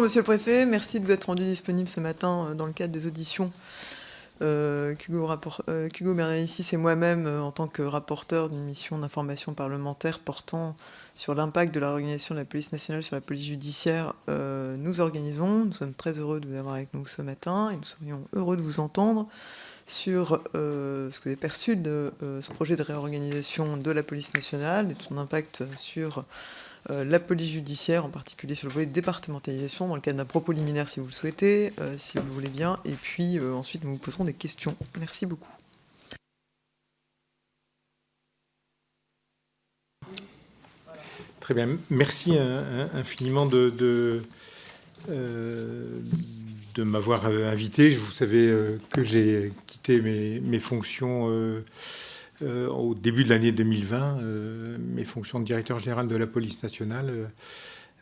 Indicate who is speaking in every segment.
Speaker 1: Monsieur le Préfet, merci de vous être rendu disponible ce matin euh, dans le cadre des auditions euh, Hugo, euh, Bernalicis et moi-même en tant que rapporteur d'une mission d'information parlementaire portant sur l'impact de la réorganisation de la police nationale sur la police judiciaire, nous organisons. Nous sommes très heureux de vous avoir avec nous ce matin et nous serions heureux de vous entendre sur ce que vous avez perçu de ce projet de réorganisation de la police nationale et de son impact sur euh, la police judiciaire, en particulier sur le volet départementalisation, dans le cadre d'un propos liminaire si vous le souhaitez, euh, si vous le voulez bien, et puis euh, ensuite nous vous poserons des questions. Merci beaucoup.
Speaker 2: Très bien, merci infiniment de, m'avoir invité. Vous savez que j'ai quitté mes, fonctions euh, au début de l'année 2020 euh, mes fonctions de directeur général de la police nationale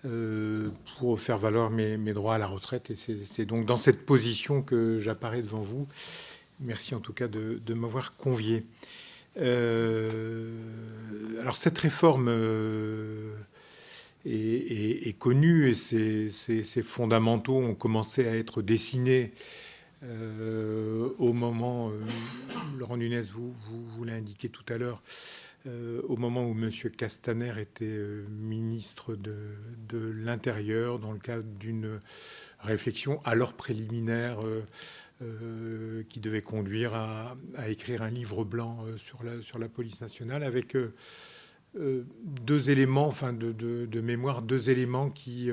Speaker 2: euh, pour faire valoir mes, droits à la retraite. Et c'est donc dans cette position que j'apparais devant vous. Merci en tout cas de, m'avoir convié. alors cette réforme est, connue et ses, fondamentaux ont commencé à être dessinés euh, au moment, euh, Laurent Nunez, vous, vous, l'avez indiqué tout à l'heure, euh, au moment où M. Castaner était ministre de, l'Intérieur, dans le cadre d'une réflexion alors préliminaire qui devait conduire à, écrire un livre blanc sur la, la police nationale, avec deux éléments, enfin de, mémoire, deux éléments qui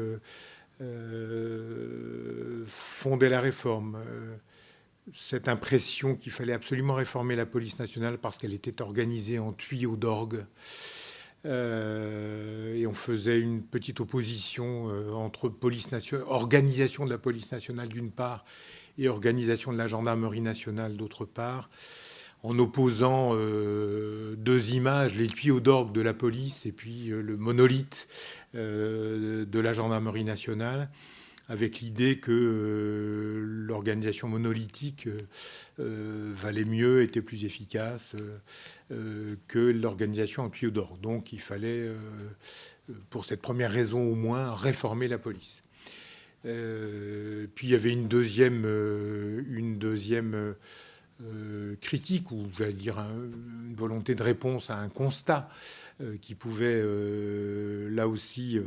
Speaker 2: euh, fonder la réforme. Euh, cette impression qu'il fallait absolument réformer la police nationale parce qu'elle était organisée en tuyaux d'orgue. Euh, et on faisait une petite opposition entre police nationale, organisation de la police nationale d'une part et organisation de la gendarmerie nationale d'autre part en opposant euh, deux images, les tuyaux d'orgue de la police et puis euh, le monolithe euh, de la gendarmerie nationale, avec l'idée que l'organisation monolithique valait mieux, était plus efficace que l'organisation en tuyaux d'orgue. Donc il fallait, pour cette première raison au moins, réformer la police. puis il y avait une deuxième, une deuxième euh, critique ou j'allais dire une volonté de réponse à un constat euh, qui pouvait euh, là aussi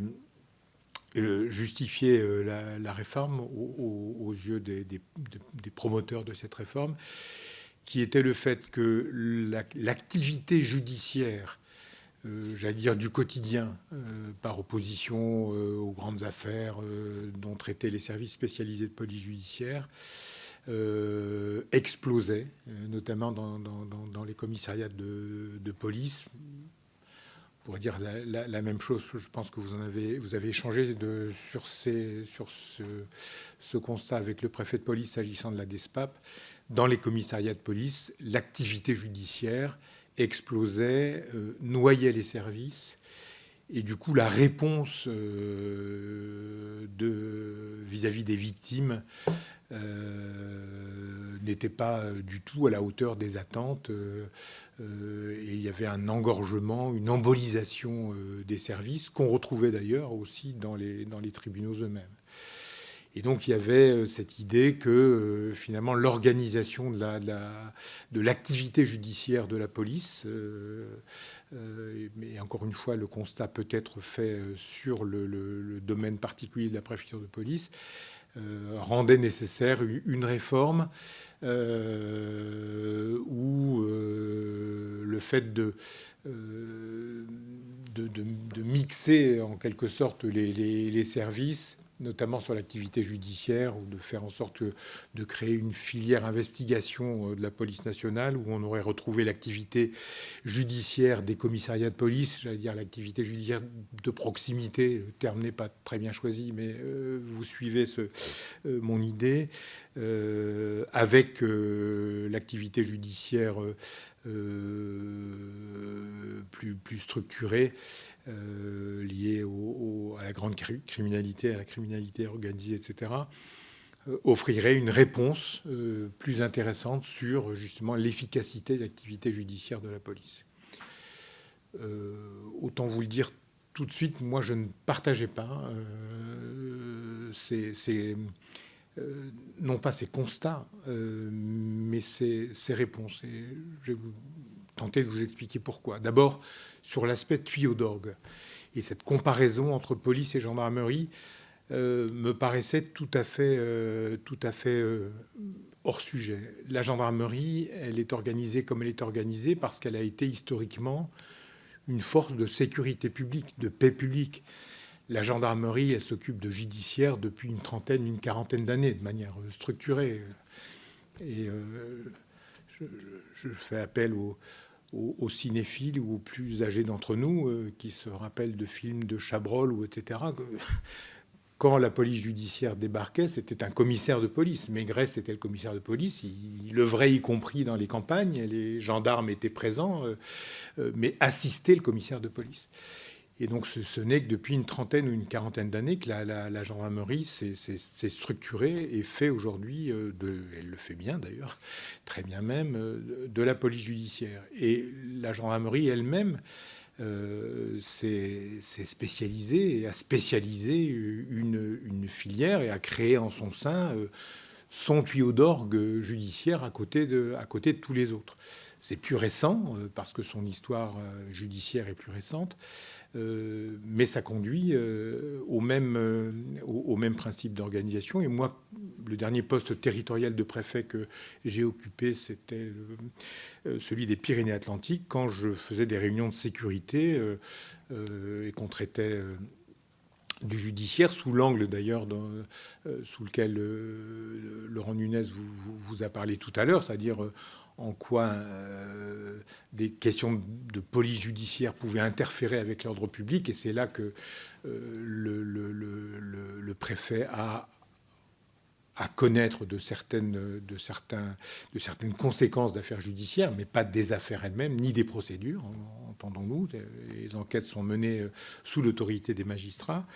Speaker 2: justifier la, réforme aux, yeux des, promoteurs de cette réforme, qui était le fait que l'activité judiciaire, j'allais dire du quotidien, par opposition aux grandes affaires dont traitaient les services spécialisés de police judiciaire, euh, explosait, euh, notamment dans, les commissariats de, police. On pourrait dire la, même chose. Je pense que vous avez, échangé sur ce, constat avec le préfet de police s'agissant de la DESPAP. Dans les commissariats de police, l'activité judiciaire explosait, euh, noyait les services. Et du coup, la réponse vis-à-vis -vis des victimes euh, n'était pas euh, du tout à la hauteur des attentes. Euh, et il y avait un engorgement, une embolisation des services qu'on retrouvait d'ailleurs aussi dans les, tribunaux eux-mêmes. Et donc il y avait cette idée que finalement l'organisation de l'activité judiciaire de la police, mais encore une fois le constat peut être fait sur le, domaine particulier de la préfecture de police, euh, rendait nécessaire une réforme euh, où euh, le fait de, de, mixer en quelque sorte les services notamment sur l'activité judiciaire, ou de faire en sorte de créer une filière investigation euh, de la police nationale, où on aurait retrouvé l'activité judiciaire des commissariats de police, j'allais dire l'activité judiciaire de proximité, le terme n'est pas très bien choisi, mais euh, vous suivez euh, mon idée, avec l'activité judiciaire plus, plus structurée euh, à la grande criminalité, à la criminalité organisée, etc., euh, offrirait une réponse euh, plus intéressante sur justement l'efficacité de l'activité judiciaire de la police. autant vous le dire tout de suite, moi, je ne partageais pas ces, non pas ces constats, mais ces, réponses. Et je vais vous tenter de vous expliquer pourquoi. D'abord, sur l'aspect tuyau d'orgue. Et cette comparaison entre police et gendarmerie euh, me paraissait tout à fait, euh, tout à fait euh, hors sujet. La gendarmerie, elle est organisée comme elle est organisée parce qu'elle a été historiquement une force de sécurité publique, de paix publique. La gendarmerie, elle s'occupe de judiciaire depuis une trentaine, une quarantaine d'années, de manière structurée. Et je, fais appel aux, cinéphiles ou aux plus âgés d'entre nous euh, qui se rappellent de films de Chabrol ou etc. Quand la police judiciaire débarquait, c'était un commissaire de police. Maigret, c'était le commissaire de police. Il, le vrai y compris dans les campagnes. Les gendarmes étaient présents, euh, euh, mais assistaient le commissaire de police. Et donc, ce, n'est que depuis une trentaine ou une quarantaine d'années que la, gendarmerie s'est structurée et fait aujourd'hui, euh, elle le fait bien d'ailleurs, très bien même, euh, de la police judiciaire. Et la gendarmerie elle-même euh, s'est spécialisée et a spécialisé une, filière et a créé en son sein son tuyau d'orgue judiciaire à côté, de, à côté de tous les autres. C'est plus récent, parce que son histoire judiciaire est plus récente. Euh, mais ça conduit euh, au, même, euh, au, même principe d'organisation. Et moi, le dernier poste territorial de préfet que j'ai occupé, c'était celui des Pyrénées-Atlantiques, quand je faisais des réunions de sécurité et qu'on traitait du judiciaire, sous l'angle d'ailleurs sous lequel Laurent Nunez vous, vous, a parlé tout à l'heure, c'est-à-dire en quoi euh, des questions de police judiciaire pouvaient interférer avec l'ordre public. Et c'est là que euh, le, préfet a à connaître de certaines, de, certaines conséquences d'affaires judiciaires, mais pas des affaires elles-mêmes, ni des procédures, entendons-nous. Les enquêtes sont menées euh, sous l'autorité des magistrats.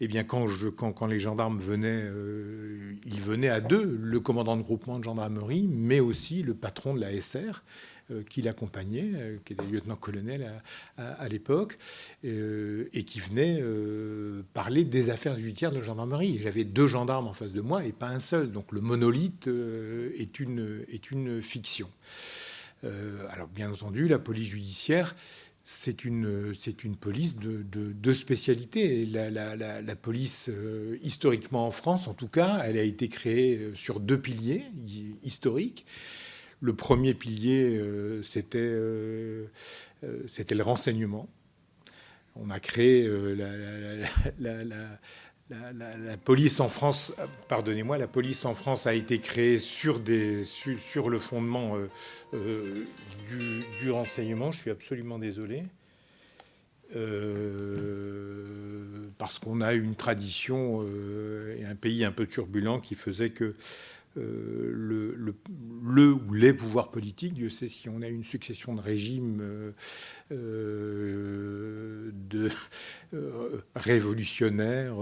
Speaker 2: Eh bien, quand, je, quand, les gendarmes venaient, euh, ils venaient à deux, le commandant de groupement de gendarmerie, mais aussi le patron de la SR, euh, qui l'accompagnait, euh, qui était lieutenant-colonel à, l'époque, et qui venait parler des affaires judiciaires de la gendarmerie. J'avais deux gendarmes en face de moi et pas un seul. Donc le monolithe est une fiction. alors bien entendu, la police judiciaire c'est une, une police de, de, spécialité. La, la, police, euh, historiquement en France, en tout cas, elle a été créée euh, sur deux piliers historiques. Le premier pilier, euh, c'était le renseignement. On a créé la, la, police en France, pardonnez-moi, la police en France a été créée sur, des, sur, le fondement euh, du, renseignement. Je suis absolument désolé. Euh, parce qu'on a une tradition euh, et un pays un peu turbulent qui faisait que le, le, ou les pouvoirs politiques, Dieu sait si on a une succession de régimes de révolutionnaires,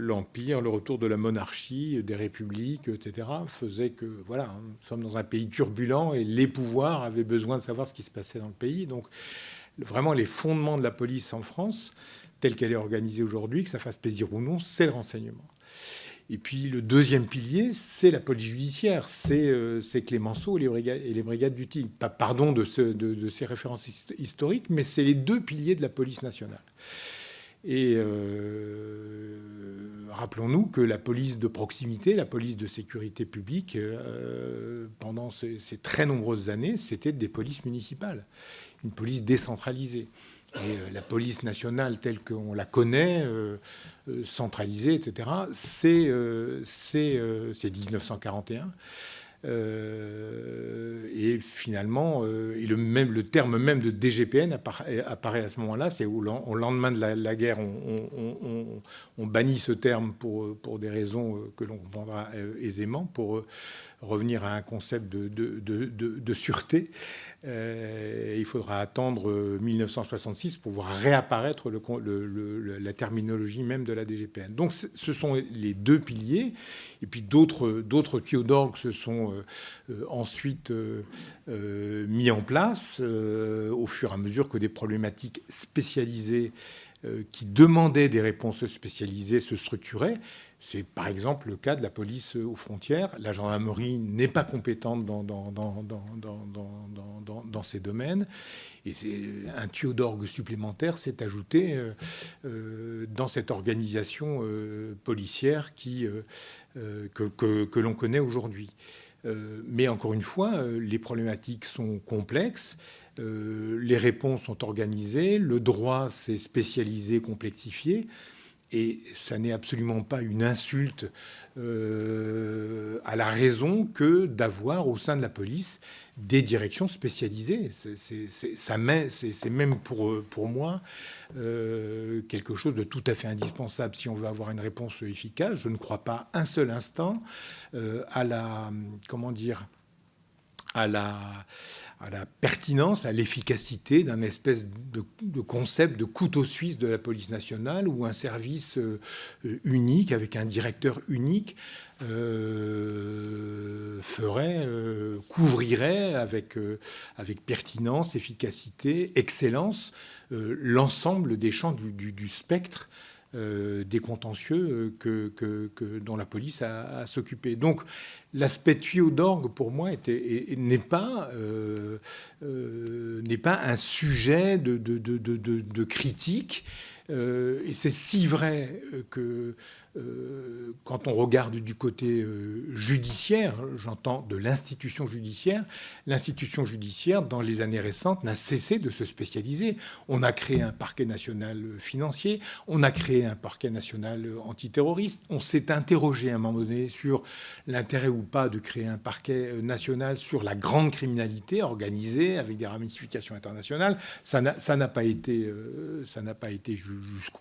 Speaker 2: l'Empire, le retour de la monarchie, des républiques, etc., faisait que, voilà, nous sommes dans un pays turbulent et les pouvoirs avaient besoin de savoir ce qui se passait dans le pays. Donc, vraiment, les fondements de la police en France, telle qu'elle est organisée aujourd'hui, que ça fasse plaisir ou non, c'est le renseignement. Et puis le deuxième pilier, c'est la police judiciaire, c'est euh, Clémenceau et les brigades, du pardon de, ces références historiques, mais c'est les deux piliers de la police nationale. Et euh, rappelons-nous que la police de proximité, la police de sécurité publique, euh, pendant ces, très nombreuses années, c'était des polices municipales, une police décentralisée. Et euh, la police nationale telle qu'on la connaît, centralisée, etc., c'est 1941. Euh, et finalement, euh, le, même, le terme même de DGPN apparaît, à ce moment-là. C'est au, lendemain de la, guerre, on, bannit ce terme pour, des raisons euh, que l'on comprendra aisément, pour revenir à un concept de, sûreté. Euh, il faudra attendre 1966 pour voir réapparaître la terminologie même de la DGPN. Donc ce sont les deux piliers. Et puis d'autres tuyaux d'orgue se sont ensuite mis en place au fur et à mesure que des problématiques spécialisées qui demandaient des réponses spécialisées se structuraient. C'est par exemple le cas de la police aux frontières. La gendarmerie n'est pas compétente dans, ces domaines. Et un tuyau d'orgue supplémentaire s'est ajouté euh, euh, dans cette organisation euh, policière que, l'on connaît aujourd'hui. mais encore une fois, les problématiques sont complexes, les réponses sont organisées, le droit s'est spécialisé, complexifié. Et ça n'est absolument pas une insulte euh, à la raison que d'avoir au sein de la police des directions spécialisées. C'est même pour, pour moi euh, quelque chose de tout à fait indispensable si on veut avoir une réponse efficace. Je ne crois pas un seul instant euh, à la... comment dire à la, pertinence, à l'efficacité d'un espèce de, concept de couteau suisse de la police nationale ou un service euh, unique avec un directeur unique euh, ferait, euh, couvrirait avec pertinence, efficacité, excellence l'ensemble des champs du spectre euh, des contentieux euh, que, dont la police a, à s'occuper. Donc l'aspect tuyau d'orgue, pour moi, n'est pas, euh, pas un sujet de, critique. et c'est si vrai que quand on regarde du côté euh, judiciaire, j'entends de l'institution judiciaire, l'institution judiciaire, dans les années récentes, n'a cessé de se spécialiser. On a créé un parquet national financier, on a créé un parquet national antiterroriste, on s'est interrogé à un moment donné sur l'intérêt ou pas de créer un parquet national sur la grande criminalité organisée avec des ramifications internationales. Ça n'a pas été, euh, ça n'a pas été jusqu'au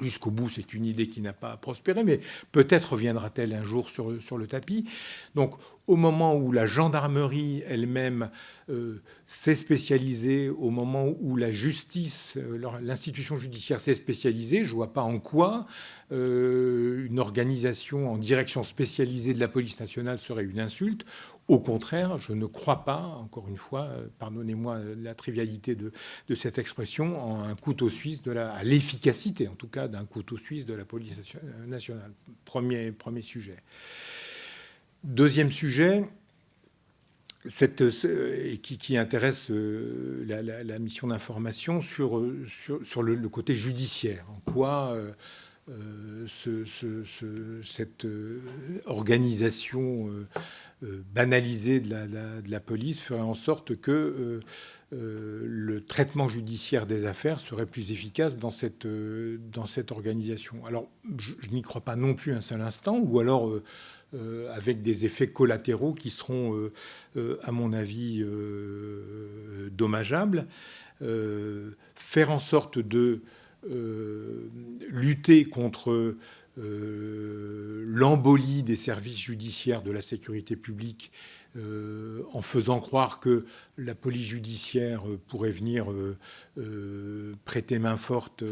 Speaker 2: Jusqu'au bout, c'est une idée qui n'a pas prospéré, mais peut-être reviendra-t-elle un jour sur, sur le tapis. Donc, au moment où la gendarmerie elle-même euh, s'est spécialisée, au moment où la justice, euh, l'institution judiciaire s'est spécialisée, je ne vois pas en quoi euh, une organisation en direction spécialisée de la police nationale serait une insulte. Au contraire, je ne crois pas, encore une fois, pardonnez-moi la trivialité de, cette expression, en un couteau suisse de la, à l'efficacité, en tout cas, d'un couteau suisse de la police nationale. Premier, sujet. Deuxième sujet, qui, intéresse euh, la, mission d'information sur, sur, le, côté judiciaire. En quoi euh, cette euh, organisation banalisée de la, police ferait en sorte que le traitement judiciaire des affaires serait plus efficace dans cette, cette organisation. Alors, je, n'y crois pas non plus un seul instant, ou alors euh, avec des effets collatéraux qui seront, euh, euh, à mon avis, dommageables. faire en sorte de lutter contre l'embolie des services judiciaires de la sécurité publique en faisant croire que la police judiciaire pourrait venir prêter main forte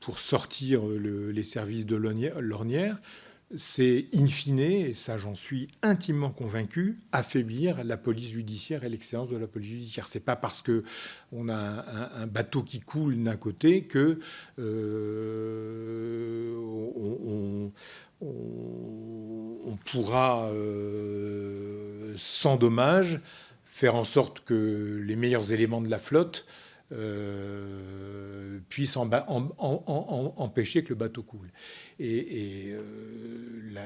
Speaker 2: pour sortir les services de l'ornière c'est in fine, et ça j'en suis intimement convaincu, affaiblir la police judiciaire et l'excellence de la police judiciaire. C'est pas parce que on a un, bateau qui coule d'un côté que euh, on, pourra euh, sans dommage faire en sorte que les meilleurs éléments de la flotte euh, puissent empêcher que le bateau coule. Et, euh,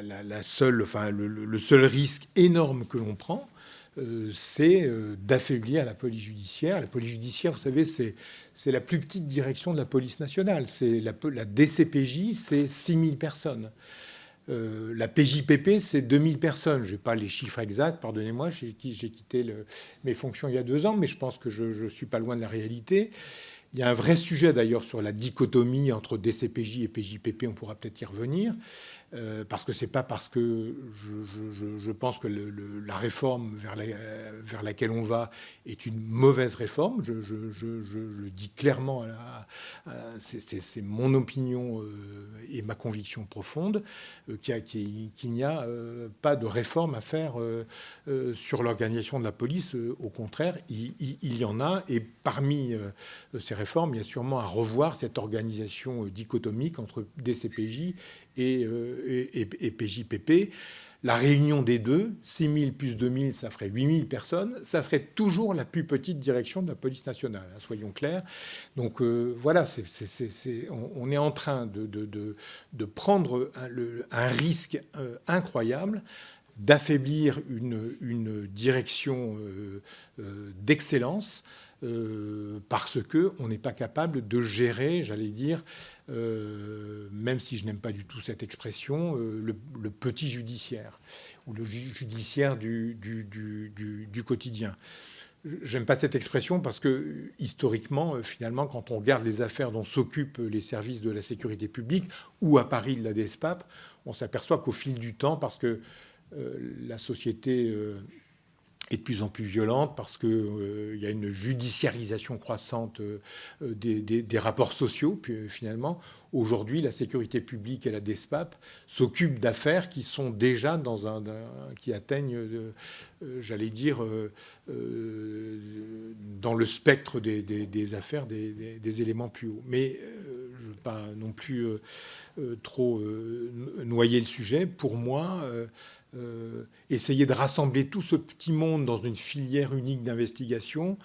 Speaker 2: la, seule, enfin, le, seul risque énorme que l'on prend, euh, c'est euh, d'affaiblir la police judiciaire. La police judiciaire, vous savez, c'est la plus petite direction de la police nationale. C'est la, la, DCPJ, c'est 6000 personnes. La PJPP, c'est 2000 personnes. Je n'ai pas les chiffres exacts, pardonnez-moi, j'ai quitté mes fonctions il y a deux ans, mais je pense que je ne suis pas loin de la réalité. Il y a un vrai sujet d'ailleurs sur la dichotomie entre DCPJ et PJPP, on pourra peut-être y revenir. Euh, parce que c'est pas parce que je, pense que la réforme vers, laquelle on va est une mauvaise réforme. Je, le dis clairement, c'est mon opinion euh, et ma conviction profonde euh, qu'il n'y a pas de réforme à faire sur l'organisation de la police. Au contraire, il, il, y en a. Et parmi ces réformes, il y a sûrement à revoir cette organisation dichotomique entre DCPJ euh, et, PJPP. La réunion des deux, 6 000 plus 2 000, ça ferait 8 000 personnes. Ça serait toujours la plus petite direction de la police nationale, hein, soyons clairs. Donc euh, voilà, on, est en train de, prendre un, risque euh, incroyable d'affaiblir une, direction d'excellence parce qu'on n'est pas capable de gérer, j'allais dire, euh, même si je n'aime pas du tout cette expression, euh, le, petit judiciaire, ou le judiciaire du, du, quotidien. J'aime pas cette expression parce que historiquement, euh, finalement, quand on regarde les affaires dont s'occupent les services de la sécurité publique ou à Paris de la DESPAP, on s'aperçoit qu'au fil du temps, parce que la société est de plus en plus violente parce qu'il euh, y a une judiciarisation croissante euh, des, rapports sociaux. Puis euh, finalement, aujourd'hui, la sécurité publique et la DESPAP s'occupent d'affaires qui sont déjà dans un, qui atteignent, j'allais dire, dans le spectre des, affaires des, éléments plus hauts. Mais je ne veux pas non plus trop noyer le sujet. Pour moi, euh, essayer de rassembler tout ce petit monde dans une filière unique d'investigation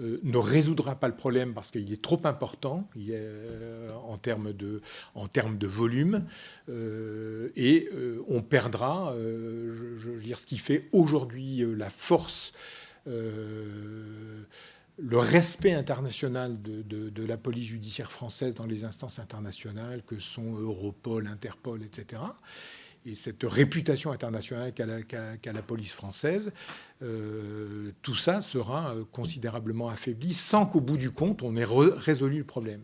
Speaker 2: euh, ne résoudra pas le problème parce qu'il est trop important euh, en, termes de, en termes de volume et on perdra je, dire, ce qui fait aujourd'hui la force le respect international de, de, la police judiciaire française dans les instances internationales que sont Europol, Interpol, etc et cette réputation internationale qu'a la, police française, euh, tout ça sera euh, considérablement affaibli sans qu'au bout du compte, on ait résolu le problème.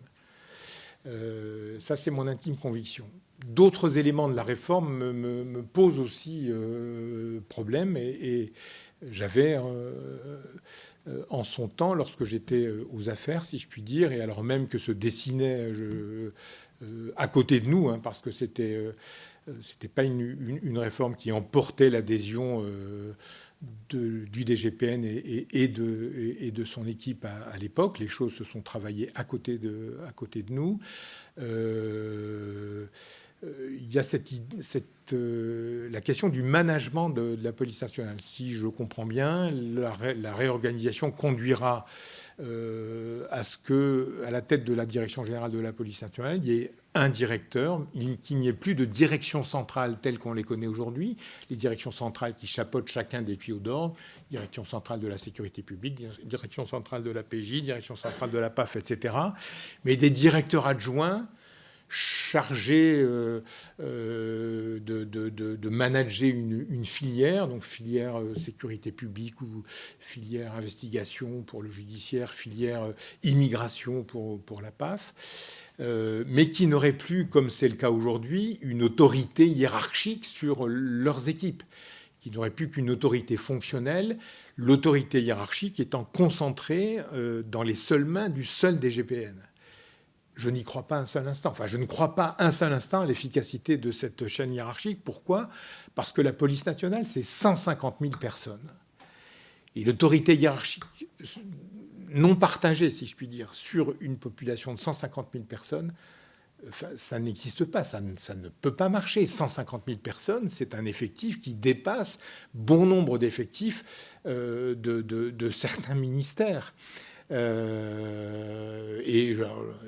Speaker 2: Euh, ça, c'est mon intime conviction. D'autres éléments de la réforme me, posent aussi problème et, j'avais en son temps, lorsque j'étais aux affaires, si je puis dire, et alors même que se dessinait à côté de nous, hein, parce que c'était euh, ce n'était pas une, réforme qui emportait l'adhésion euh, du DGPN et, de, son équipe à, l'époque. Les choses se sont travaillées à côté de, nous. Euh, il y a la question du management de, la police nationale. Si je comprends bien, la réorganisation conduira euh, à ce que, à la tête de la direction générale de la police nationale, il y ait un directeur, qu'il n'y ait plus de direction centrale telle qu'on les connaît aujourd'hui, les directions centrales qui chapeautent chacun des tuyaux d'ordre, direction centrale de la sécurité publique, direction centrale de la PJ, direction centrale de la PAF, etc., mais des directeurs adjoints chargé euh, euh, de, manager une, filière, donc filière euh, sécurité publique ou filière investigation pour le judiciaire, filière immigration pour, la PAF, mais qui n'aurait plus, comme c'est le cas aujourd'hui, une autorité hiérarchique sur leurs équipes, qui n'aurait plus qu'une autorité fonctionnelle, l'autorité hiérarchique étant concentrée dans les seules mains du seul DGPN je n'y crois pas un seul instant. Enfin, je ne crois pas un seul instant à l'efficacité de cette chaîne hiérarchique. Pourquoi? Parce que la police nationale, c'est 150 000 personnes. Et l'autorité hiérarchique non partagée, si je puis dire, sur une population de 150 000 personnes, ça n'existe pas, ça ne, ça ne, peut pas marcher. 150 000 personnes, c'est un effectif qui dépasse bon nombre d'effectifs euh, de, certains ministères. Euh, et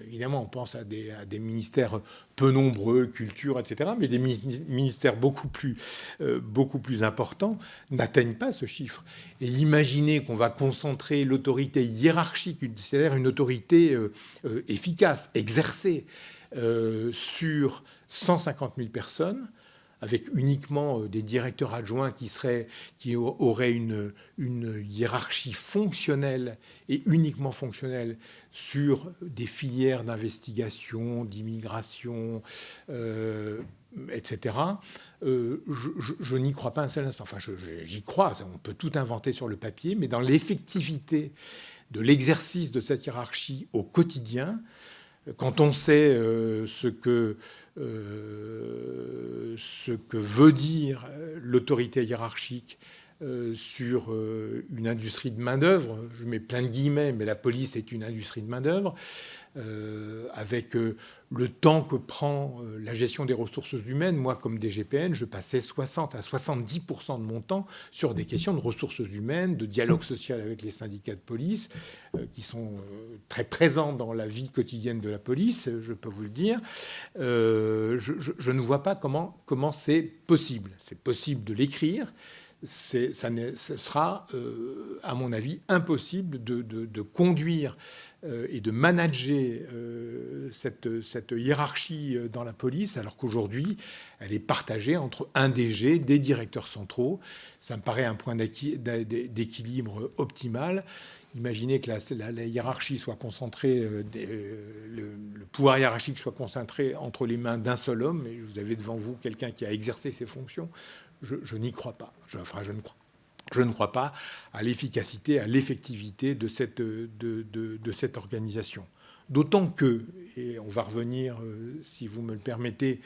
Speaker 2: évidemment, on pense à des, ministères peu nombreux, culture, etc., mais des ministères beaucoup plus, euh, beaucoup plus importants n'atteignent pas ce chiffre. Et imaginer qu'on va concentrer l'autorité hiérarchique, c'est-à-dire une autorité euh, efficace, exercée, sur 150 000 personnes, avec uniquement des directeurs adjoints qui, seraient, qui auraient une, une hiérarchie fonctionnelle et uniquement fonctionnelle sur des filières d'investigation, d'immigration, etc., euh, je, n'y crois pas un seul instant. Enfin, j'y crois, on peut tout inventer sur le papier, mais dans l'effectivité de l'exercice de cette hiérarchie au quotidien, quand on sait euh, ce, que, euh, ce que veut dire l'autorité hiérarchique sur une industrie de main-d'œuvre, je mets plein de guillemets, mais la police est une industrie de main-d'œuvre, avec le temps que prend euh, la gestion des ressources humaines. Moi, comme DGPN, je passais 60 à 70% de mon temps sur des questions de ressources humaines, de dialogue social avec les syndicats de police, euh, qui sont euh, très présents dans la vie quotidienne de la police, je peux vous le dire. je, ne vois pas comment, comment c'est possible. C'est possible de l'écrire. Ça ce sera, à mon avis, impossible de, conduire euh, et de manager euh, cette, hiérarchie euh, dans la police, alors qu'aujourd'hui, elle est partagée entre un DG, des directeurs centraux. Ça me paraît un point d'équilibre optimal. Imaginez que la, hiérarchie soit concentrée, le, pouvoir hiérarchique soit concentré entre les mains d'un seul homme, et vous avez devant vous quelqu'un qui a exercé ses fonctions. Je, n'y crois pas. Je, enfin, je ne crois pas à l'efficacité, à l'effectivité de cette, de, cette organisation. D'autant que, et on va revenir, euh, si vous me le permettez,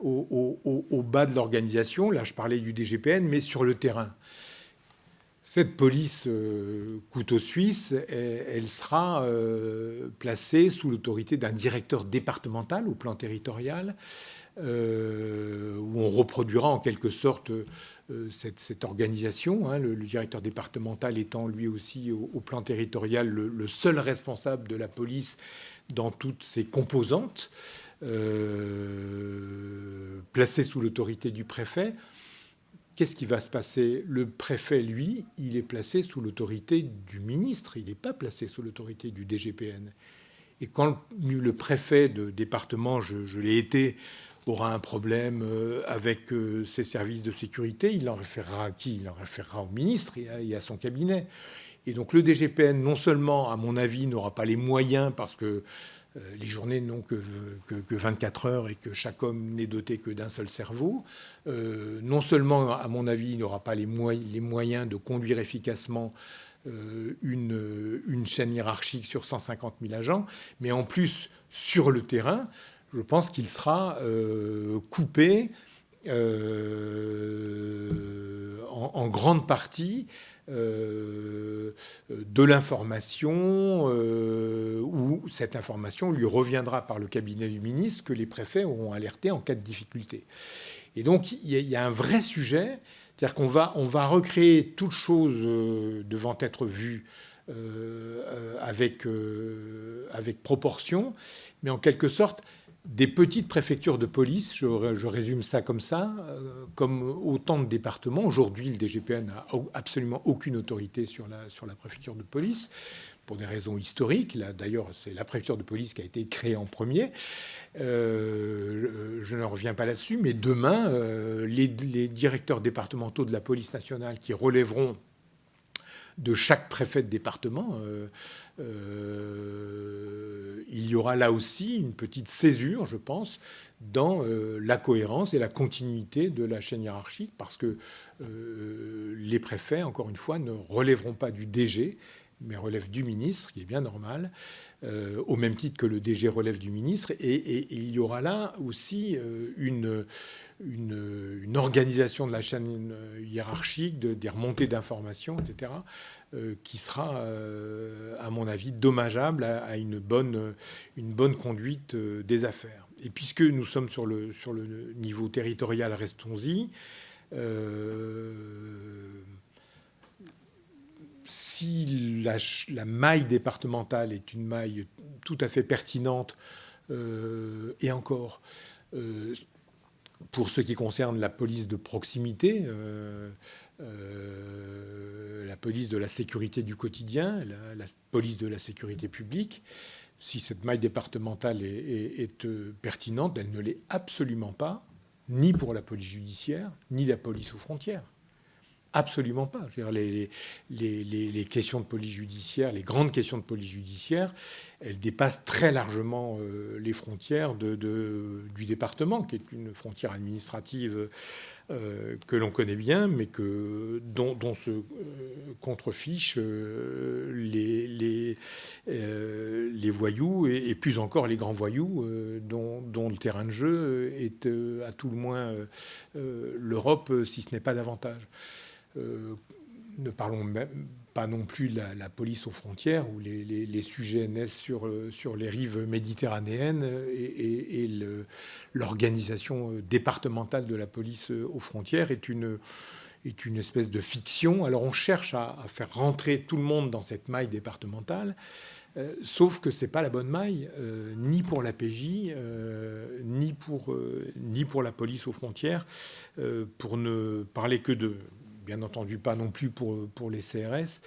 Speaker 2: au, bas de l'organisation, là je parlais du DGPN, mais sur le terrain. Cette police euh, couteau suisse, elle, sera euh, placée sous l'autorité d'un directeur départemental au plan territorial, où on reproduira en quelque sorte euh, cette, organisation, hein, le, directeur départemental étant lui aussi au, plan territorial le, seul responsable de la police dans toutes ses composantes, euh, placé sous l'autorité du préfet. Qu'est-ce qui va se passer? Le préfet, lui, il est placé sous l'autorité du ministre, il n'est pas placé sous l'autorité du DGPN. Et quand le préfet de département, je l'ai été aura un problème euh, avec euh, ses services de sécurité, il en référera à qui? Il en référera au ministre et à, son cabinet. Et donc le DGPN, non seulement, à mon avis, n'aura pas les moyens parce que euh, les journées n'ont que, que, 24 heures et que chaque homme n'est doté que d'un seul cerveau. non seulement, à mon avis, il n'aura pas les, moyens de conduire efficacement une, chaîne hiérarchique sur 150 000 agents, mais en plus, sur le terrain, je pense qu'il sera euh, coupé euh, en, grande partie euh, de l'information où cette information lui reviendra par le cabinet du ministre que les préfets auront alerté en cas de difficulté. Et donc il y, a un vrai sujet, c'est-à-dire qu'on va, recréer toute chose devant être vue avec proportion, mais en quelque sorte, des petites préfectures de police, je, résume ça comme ça, euh, comme autant de départements. Aujourd'hui, le DGPN n'a absolument aucune autorité sur la, préfecture de police, pour des raisons historiques. D'ailleurs, c'est la préfecture de police qui a été créée en premier. Euh, je, ne reviens pas là-dessus, mais demain, euh, les, directeurs départementaux de la police nationale qui relèveront de chaque préfet de département euh, il y aura là aussi une petite césure, je pense, dans euh, la cohérence et la continuité de la chaîne hiérarchique, parce que euh, les préfets, encore une fois, ne relèveront pas du DG, mais relèvent du ministre, qui est bien normal, au même titre que le DG relève du ministre. Et, il y aura là aussi une, une, organisation de la chaîne hiérarchique, de, des remontées d'informations, etc., euh, qui sera, euh, à mon avis, dommageable à, une, bonne, une bonne conduite euh, des affaires. Et puisque nous sommes sur le, sur le niveau territorial, restons-y. si la, la, maille départementale est une maille tout à fait pertinente, et encore, pour ce qui concerne la police de proximité, euh, la police de la sécurité du quotidien, la, police de la sécurité publique. Si cette maille départementale est, euh, pertinente, elle ne l'est absolument pas ni pour la police judiciaire, ni la police aux frontières. Absolument pas. les, questions de police judiciaire, les grandes questions de police judiciaire, elles dépassent très largement euh, les frontières du département, qui est une frontière administrative euh, que l'on connaît bien, mais que, dont, se euh, contrefichent les, voyous et, plus encore les grands voyous, dont, le terrain de jeu est à tout le moins l'Europe, si ce n'est pas davantage. Euh, ne parlons même pas non plus de la, police aux frontières, où les, sujets naissent sur, euh, sur, les rives méditerranéennes et, l'organisation départementale de la police aux frontières est une, est une espèce de fiction. Alors on cherche à, faire rentrer tout le monde dans cette maille départementale, euh, sauf que ce n'est pas la bonne maille, ni pour la PJ, ni, pour, ni pour la police aux frontières, pour ne parler que de bien entendu pas non plus pour, pour les CRS,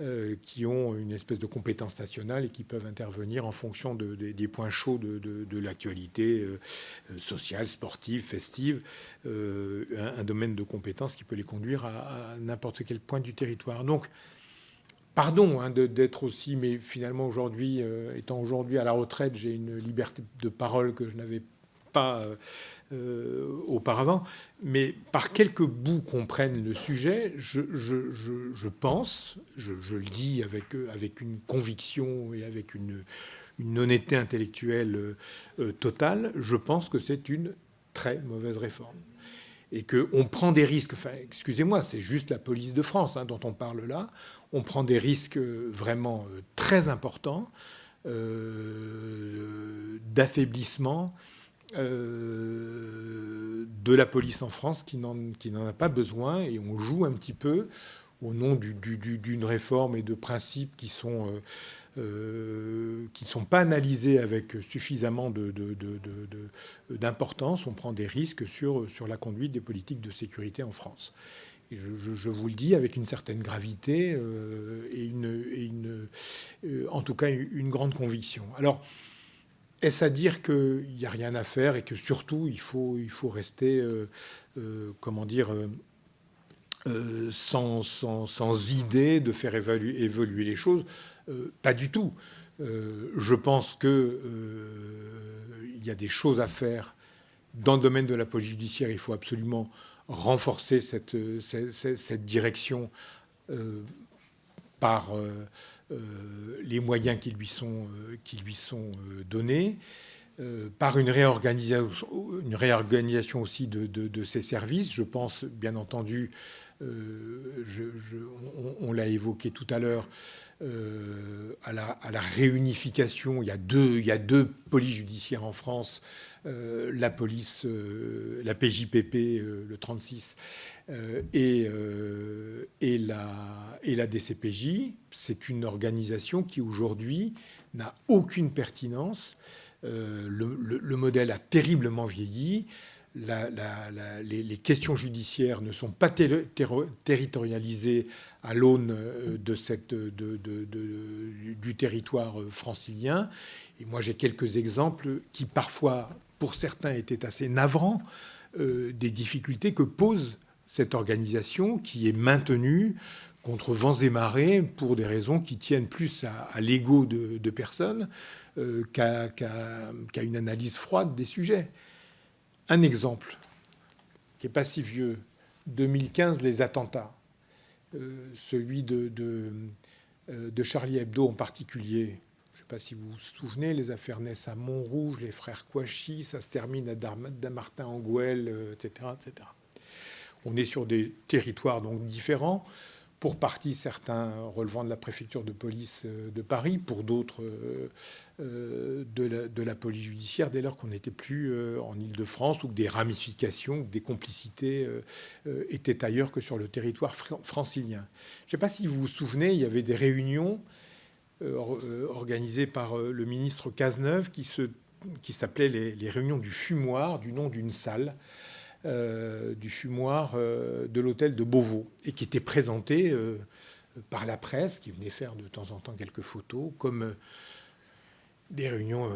Speaker 2: euh, qui ont une espèce de compétence nationale et qui peuvent intervenir en fonction de, des points chauds de, de, l'actualité euh, sociale, sportive, festive, euh, un, domaine de compétence qui peut les conduire à, n'importe quel point du territoire. Donc, pardon hein, d'être aussi, mais finalement aujourd'hui, étant aujourd'hui à la retraite, j'ai une liberté de parole que je n'avais pas auparavant mais par quelques bouts qu'on prenne le sujet, je, pense, je, le dis avec, avec une conviction et avec une, honnêteté intellectuelle euh, euh, totale, je pense que c'est une très mauvaise réforme. Et qu'on prend des risques, enfin, excusez-moi, c'est juste la police de France hein, dont on parle là, on prend des risques euh, vraiment très importants d'affaiblissement euh, de la police en France qui n'en a pas besoin et on joue un petit peu au nom d'une réforme et de principes qui sont euh, euh, qui ne sont pas analysés avec suffisamment d'importance. On prend des risques sur, sur la conduite des politiques de sécurité en France. Et je, vous le dis avec une certaine gravité et, une, une, en tout cas une grande conviction. Alors, est-ce à dire qu'il n'y a rien à faire et que surtout il faut, il faut rester, euh, euh, comment dire, euh, sans, sans, idée de faire évoluer les choses? Pas du tout. je pense qu'il il y a des choses à faire dans le domaine de la police judiciaire. Il faut absolument renforcer cette, cette, direction par les moyens qui lui sont, euh, qui lui sont euh, donnés, par une réorganisation, une réorganisation aussi de, de, ces services. Je pense, bien entendu, on, l'a évoqué tout à l'heure, à, la, réunification. Il y a deux, il y a deux polices judiciaires en France, la police, la PJPP, le 36, euh, et, euh, et, la, DCPJ, c'est une organisation qui aujourd'hui n'a aucune pertinence. Euh, le, modèle a terriblement vieilli. Les, questions judiciaires ne sont pas territorialisées à l'aune du territoire francilien. Et moi, j'ai quelques exemples qui, parfois, pour certains, étaient assez navrants des difficultés que pose cette organisation qui est maintenue contre vents et marées pour des raisons qui tiennent plus à, l'ego de, personnes euh, qu'à une analyse froide des sujets. Un exemple qui n'est pas si vieux, 2015, les attentats, euh, celui de, euh, de, Charlie Hebdo en particulier. Je ne sais pas si vous vous souvenez, les affaires naissent à Montrouge, les frères Kouachi, ça se termine à Damartin-Angouel, etc., etc. On est sur des territoires donc différents, pour partie certains relevant de la préfecture de police euh, de Paris, pour d'autres euh, euh, de, la, police judiciaire, dès lors qu'on n'était plus en Ile-de-France ou que des ramifications, des complicités étaient ailleurs que sur le territoire francilien. Je ne sais pas si vous vous souvenez, il y avait des réunions organisées par le ministre Cazeneuve qui s'appelaient les, les réunions du fumoir, du nom d'une salle. Euh, du fumoir euh, de l'hôtel de Beauvau et qui était présenté euh, par la presse, qui venait faire de temps en temps quelques photos, comme des réunions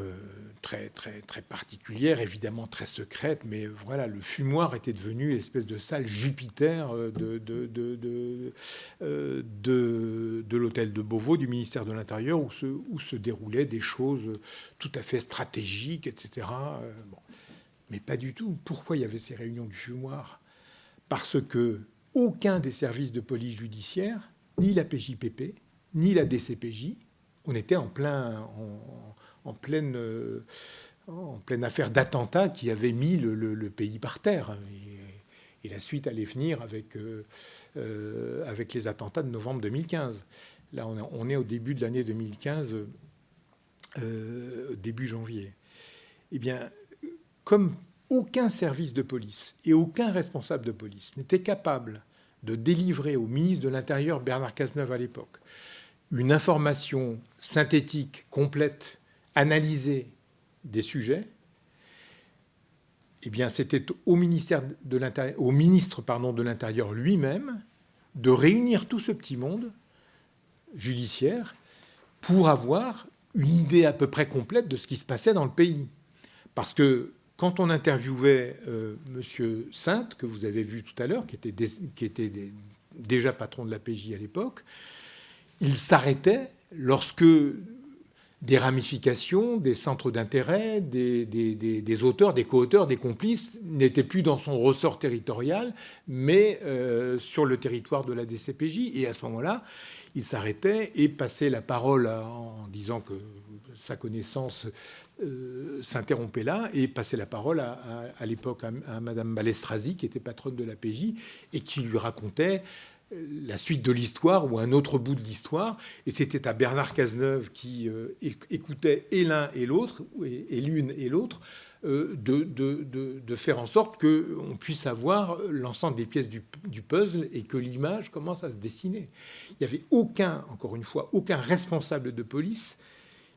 Speaker 2: très, très, très particulière, évidemment très secrète, mais voilà, le fumoir était devenu une espèce de salle Jupiter de, de, de, de, l'hôtel de Beauvau, du ministère de l'Intérieur, où se, où se déroulaient des choses tout à fait stratégiques, etc. mais pas du tout. Pourquoi il y avait ces réunions du fumoir? Parce que aucun des services de police judiciaire, ni la PJPP, ni la DCPJ, on était en plein, en, pleine, euh, en pleine affaire d'attentat qui avait mis le, pays par terre. Et, la suite allait venir avec, euh, euh, avec les attentats de novembre 2015. Là, on, est au début de l'année 2015, début janvier. Eh bien, comme aucun service de police et aucun responsable de police n'était capable de délivrer au ministre de l'Intérieur, Bernard Cazeneuve à l'époque, une information synthétique, complète analyser des sujets, eh bien, c'était au, ministère de au ministre de l'Intérieur lui-même de réunir tout ce petit monde judiciaire pour avoir une idée à peu près complète de ce qui se passait dans le pays. Parce que quand on interviewait euh, M. Sainte, que vous avez vu tout à l'heure, qui était, déjà patron de la PJ à l'époque, il s'arrêtait lorsque des ramifications, des centres d'intérêt, des, auteurs, des co-auteurs, des complices n'étaient plus dans son ressort territorial, mais euh, sur le territoire de la DCPJ. Et à ce moment-là, il s'arrêtait et passait la parole en disant que sa connaissance euh, s'interrompait là, et passait la parole à, l'époque à, à, Madame Balestrazi, qui était patronne de la PJ, et qui lui racontait la suite de l'histoire ou un autre bout de l'histoire. Et c'était à Bernard Cazeneuve qui euh, écoutait et l'un et l'autre, et, l'une et l'autre, euh, de, faire en sorte qu'on puisse avoir l'ensemble des pièces du, puzzle et que l'image commence à se dessiner. Il n'y avait aucun, encore une fois, aucun responsable de police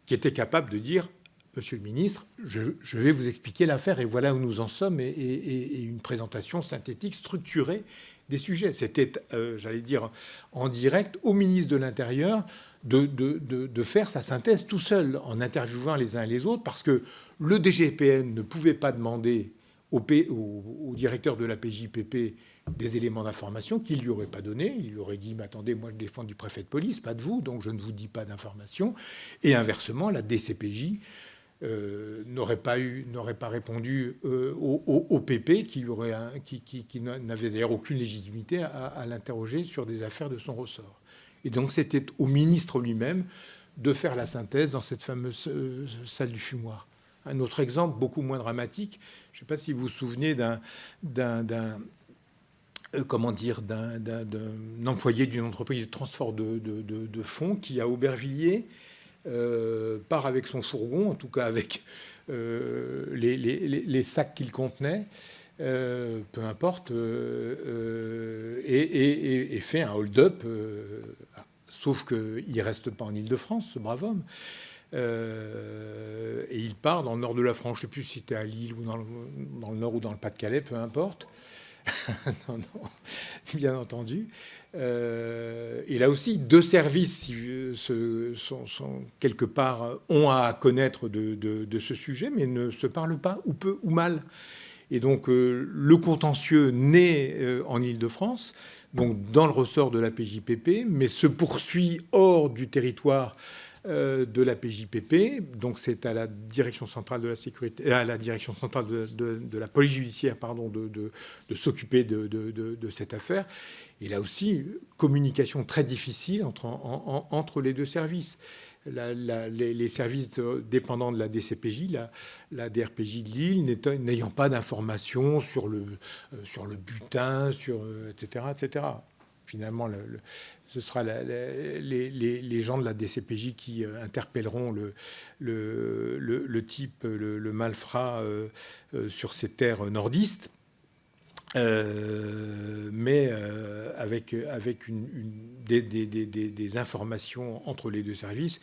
Speaker 2: qui était capable de dire Monsieur le ministre, je, vais vous expliquer l'affaire et voilà où nous en sommes et une présentation synthétique, structurée des sujets. C'était, euh, j'allais dire, en direct au ministre de l'Intérieur de, faire sa synthèse tout seul, en interviewant les uns et les autres, parce que le DGPN ne pouvait pas demander au, directeur de la PJPP des éléments d'information qu'il lui aurait pas donné. Il lui aurait dit, mais attendez, moi je défends du préfet de police, pas de vous, donc je ne vous dis pas d'informations. Et inversement, la DCPJ euh, n'aurait pas eu, n'aurait pas répondu euh, au, PP, qui, n'avait d'ailleurs aucune légitimité à, l'interroger sur des affaires de son ressort. Et donc c'était au ministre lui-même de faire la synthèse dans cette fameuse euh, salle du fumoir. Un autre exemple, beaucoup moins dramatique, je ne sais pas si vous vous souvenez d'un, comment dire, d'un, employé d'une entreprise de transport de, de, de fonds qui, à Aubervilliers, euh, part avec son fourgon, en tout cas avec euh, les, sacs qu'il contenait, euh, peu importe, et, fait un hold-up, sauf qu'il ne reste pas en Ile-de-France, ce brave homme. et il part dans le nord de la France, je ne sais plus si c'était à Lille ou dans le, nord ou dans le Pas-de-Calais, peu importe. non, non, bien entendu. Euh, et là aussi, deux services sont, quelque part ont à connaître de, ce sujet, mais ne se parlent pas, ou peu ou mal. Et donc, euh, le contentieux naît euh, en Ile-de-France, donc dans le ressort de la PJPP, mais se poursuit hors du territoire euh, de la PJPP. Donc c'est à la direction centrale de la sécurité, à la direction centrale de, la police judiciaire, pardon, de, s'occuper de, cette affaire. Et là aussi, communication très difficile entre, les deux services. les, services dépendants de la DCPJ, la, DRPJ de Lille, n'ayant pas d'informations sur le, euh, sur le butin, sur, etc., euh, etc. Finalement, le, ce sera les, gens de la DCPJ qui euh, interpelleront le, type, le, malfrat euh, euh, sur ces terres nordistes. mais avec, des, des, informations entre les deux services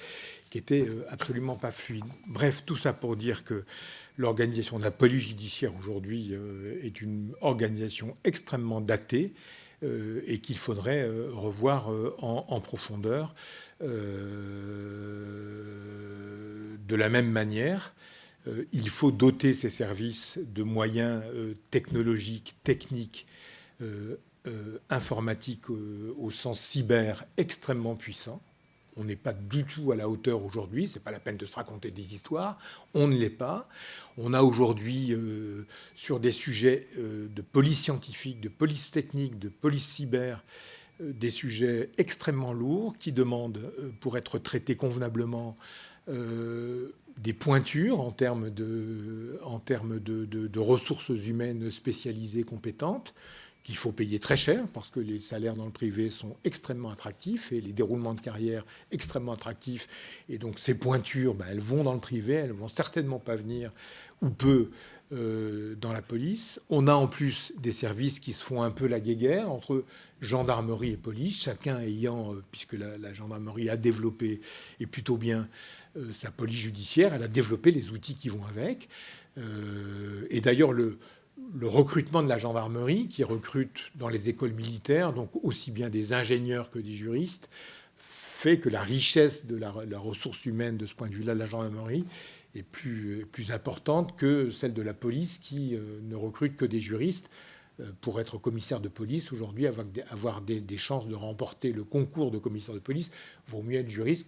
Speaker 2: qui étaient absolument pas fluides. Bref, tout ça pour dire que l'organisation de la police judiciaire aujourd'hui est une organisation extrêmement datée, et qu'il faudrait revoir en, profondeur. de la même manière, il faut doter ces services de moyens technologiques, techniques, informatiques au sens cyber extrêmement puissants on n'est pas du tout à la hauteur aujourd'hui. C'est pas la peine de se raconter des histoires. On ne l'est pas. On a aujourd'hui, euh, sur des sujets euh, de police scientifique, de police technique, de police cyber, euh, des sujets extrêmement lourds qui demandent, pour être traités convenablement, des pointures en termes de, en termes de ressources humaines spécialisées, compétentes qu'il faut payer très cher parce que les salaires dans le privé sont extrêmement attractifs et les déroulements de carrière extrêmement attractifs. Et donc ces pointures, ben, elles vont dans le privé, elles vont certainement pas venir ou peu euh, dans la police. On a en plus des services qui se font un peu la guéguerre entre gendarmerie et police, chacun ayant, euh, puisque la, gendarmerie a développé, et plutôt bien, euh, sa police judiciaire, elle a développé les outils qui vont avec. et d'ailleurs, le, le recrutement de la gendarmerie, qui recrute dans les écoles militaires, donc aussi bien des ingénieurs que des juristes, fait que la richesse de la, ressource humaine de ce point de vue-là de la gendarmerie est plus, importante que celle de la police qui euh, ne recrute que des juristes. Euh, pour être commissaire de police, aujourd'hui, avoir, des, chances de remporter le concours de commissaire de police, vaut mieux être juriste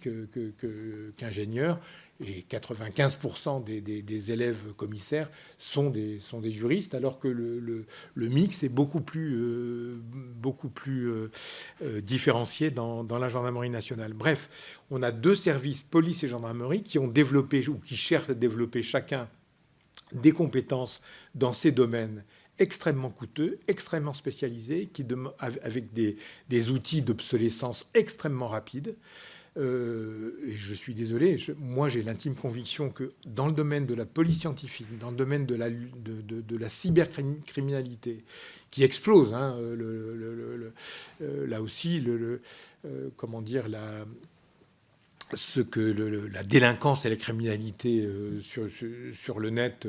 Speaker 2: qu'ingénieur. Et 95% des, élèves commissaires sont des, des, juristes, alors que le, mix est beaucoup plus, euh, plus euh, différencié dans, dans, la gendarmerie nationale. Bref, on a deux services, police et gendarmerie, qui ont développé ou qui cherchent à développer chacun des compétences dans ces domaines extrêmement coûteux, extrêmement spécialisés, qui avec des, outils d'obsolescence extrêmement rapides. Euh, et je suis désolé, moi j'ai l'intime conviction que dans le domaine de la police scientifique, dans le domaine de la, de, la cybercriminalité, qui explose, hein, euh, là aussi, euh, comment dire, la, ce que la délinquance et la criminalité sur, le net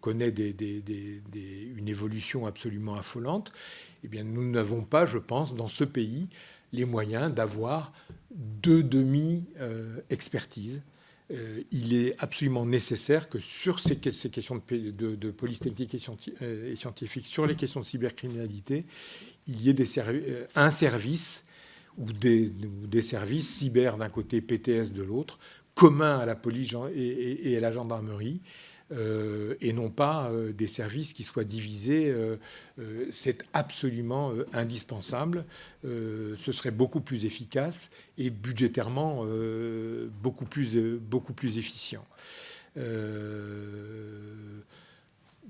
Speaker 2: connaît une évolution absolument affolante, eh bien, nous n'avons pas, je pense, dans ce pays, les moyens d'avoir deux demi-expertises. il est absolument nécessaire que sur ces, questions de, police technique et, scientifique, sur les questions de cybercriminalité, il y ait un service ou des, services cyber d'un côté, PTS de l'autre, communs à la police et, à la gendarmerie, euh, et non pas euh, des services qui soient divisés. Euh, c'est absolument indispensable. ce serait beaucoup plus efficace et budgétairement beaucoup, plus, beaucoup plus efficient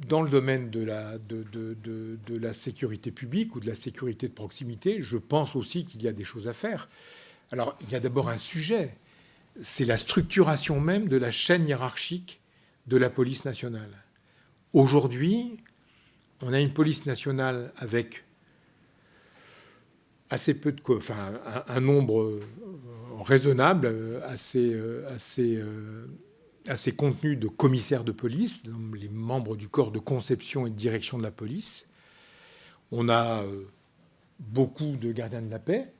Speaker 2: dans le domaine de la, de, de, la, sécurité publique ou de la sécurité de proximité, je pense aussi qu'il y a des choses à faire. Alors, il y a d'abord un sujet, c'est la structuration même de la chaîne hiérarchique de la police nationale. Aujourd'hui, on a une police nationale avec assez peu de, enfin, un, nombre raisonnable, assez, assez à ces contenus de commissaires de police, les membres du corps de conception et de direction de la police. On a euh, beaucoup de gardiens de la paix,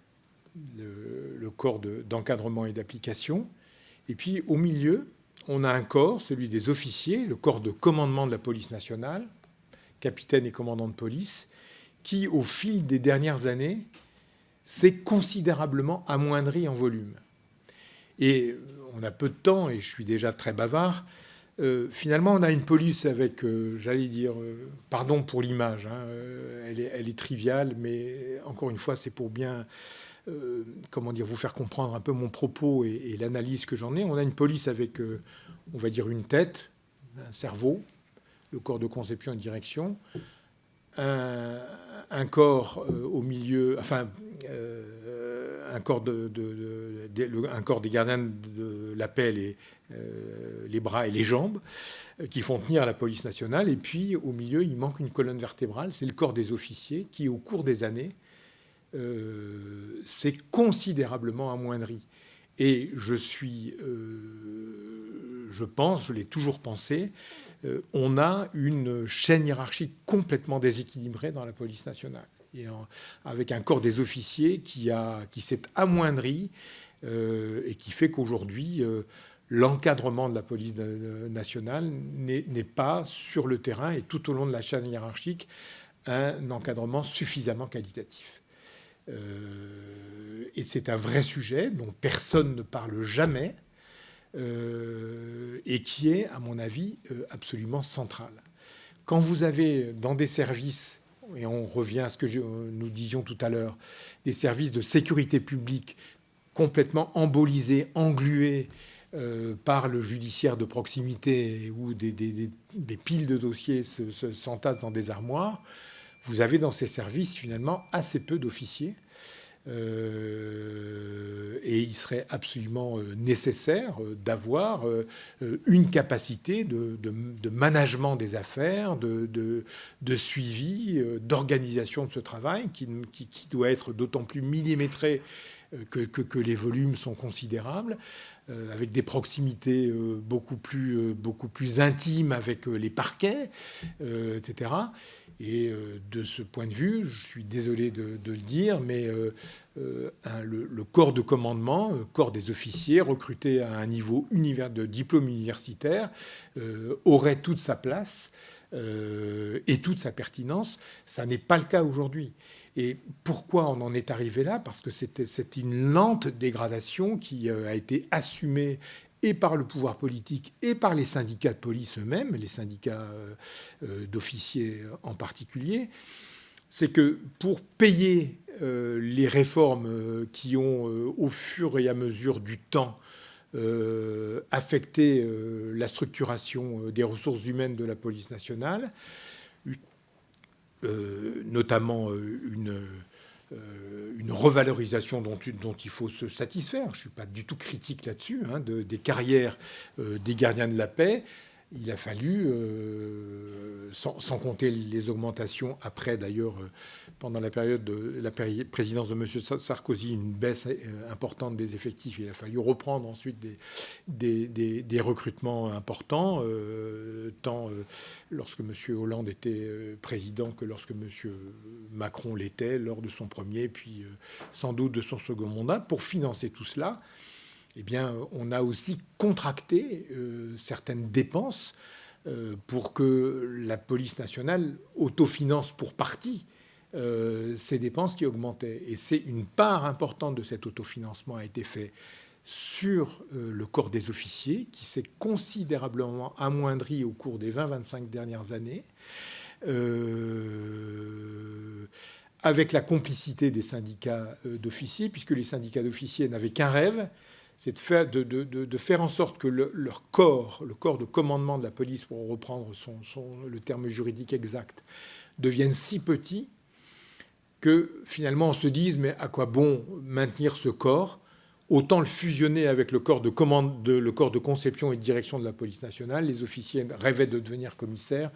Speaker 2: le, corps d'encadrement et d'application. Et puis au milieu, on a un corps, celui des officiers, le corps de commandement de la police nationale, capitaine et commandant de police, qui au fil des dernières années s'est considérablement amoindri en volume. Et on a peu de temps et je suis déjà très bavard. Euh, finalement, on a une police avec, euh, j'allais dire, euh, pardon pour l'image, hein, elle, est, triviale, mais encore une fois, c'est pour bien, comment dire, vous faire comprendre un peu mon propos et, l'analyse que j'en ai. On a une police avec, on va dire, une tête, un cerveau, le corps de conception et de direction, un, corps au milieu, enfin, un corps, des gardiens de la paix, les, euh, bras et les jambes, euh, qui font tenir la police nationale. Et puis, au milieu, il manque une colonne vertébrale, c'est le corps des officiers, qui, au cours des années, euh, considérablement amoindri. Et je suis, je pense, je l'ai toujours pensé, on a une chaîne hiérarchique complètement déséquilibrée dans la police nationale. avec un corps des officiers qui, qui s'est amoindri et qui fait qu'aujourd'hui, l'encadrement de la police nationale n'est pas sur le terrain et tout au long de la chaîne hiérarchique un encadrement suffisamment qualitatif. Euh, et c'est un vrai sujet dont personne ne parle jamais euh, et qui est, à mon avis, euh, absolument central. Quand vous avez dans des services, et on revient à ce que nous disions tout à l'heure, des services de sécurité publique complètement embolisés, englués, par le judiciaire de proximité où des, piles de dossiers s'entassent se, dans des armoires, vous avez dans ces services finalement assez peu d'officiers. Euh, et il serait absolument euh, nécessaire d'avoir une capacité de, management des affaires, de, suivi, d'organisation de ce travail qui, doit être d'autant plus millimétré que, les volumes sont considérables, euh, avec des proximités euh, beaucoup plus, euh, beaucoup plus intimes avec les parquets, etc. Et de ce point de vue, je suis désolé de, le dire, mais le, corps de commandement, le corps des officiers recrutés à un niveau de diplôme universitaire, aurait toute sa place et toute sa pertinence. Ça n'est pas le cas aujourd'hui. Et pourquoi on en est arrivé là? Parce que c'était une lente dégradation qui euh, a été assumée et par le pouvoir politique et par les syndicats de police eux-mêmes, les syndicats euh, euh, d'officiers en particulier. C'est que pour payer les réformes qui ont, au fur et à mesure du temps, affecté la structuration des ressources humaines de la police nationale, euh, notamment euh, une, euh, une revalorisation dont, il faut se satisfaire. Je ne suis pas du tout critique là-dessus, hein, de, des carrières des gardiens de la paix il a fallu, euh, sans, compter les augmentations après d'ailleurs, euh, pendant la période de la présidence de M. Sarkozy, une baisse euh, importante des effectifs. Il a fallu reprendre ensuite des, des, recrutements importants, tant lorsque M. Hollande était président que lorsque M. Macron l'était lors de son premier, puis sans doute de son second mandat, pour financer tout cela eh bien, on a aussi contracté euh, certaines dépenses euh, pour que la police nationale autofinance pour partie euh, ces dépenses qui augmentaient. Et c'est une part importante de cet autofinancement a été fait sur le corps des officiers, qui s'est considérablement amoindri au cours des 20-25 dernières années, avec la complicité des syndicats d'officiers, puisque les syndicats d'officiers n'avaient qu'un rêve, c'est de faire, de, faire, en sorte que leur corps, le corps de commandement de la police, pour reprendre le terme juridique exact, devienne si petit que finalement on se dise mais à quoi bon maintenir ce corps Autant le fusionner avec le corps de, le corps de conception et de direction de la police nationale. Les officiers rêvaient de devenir commissaires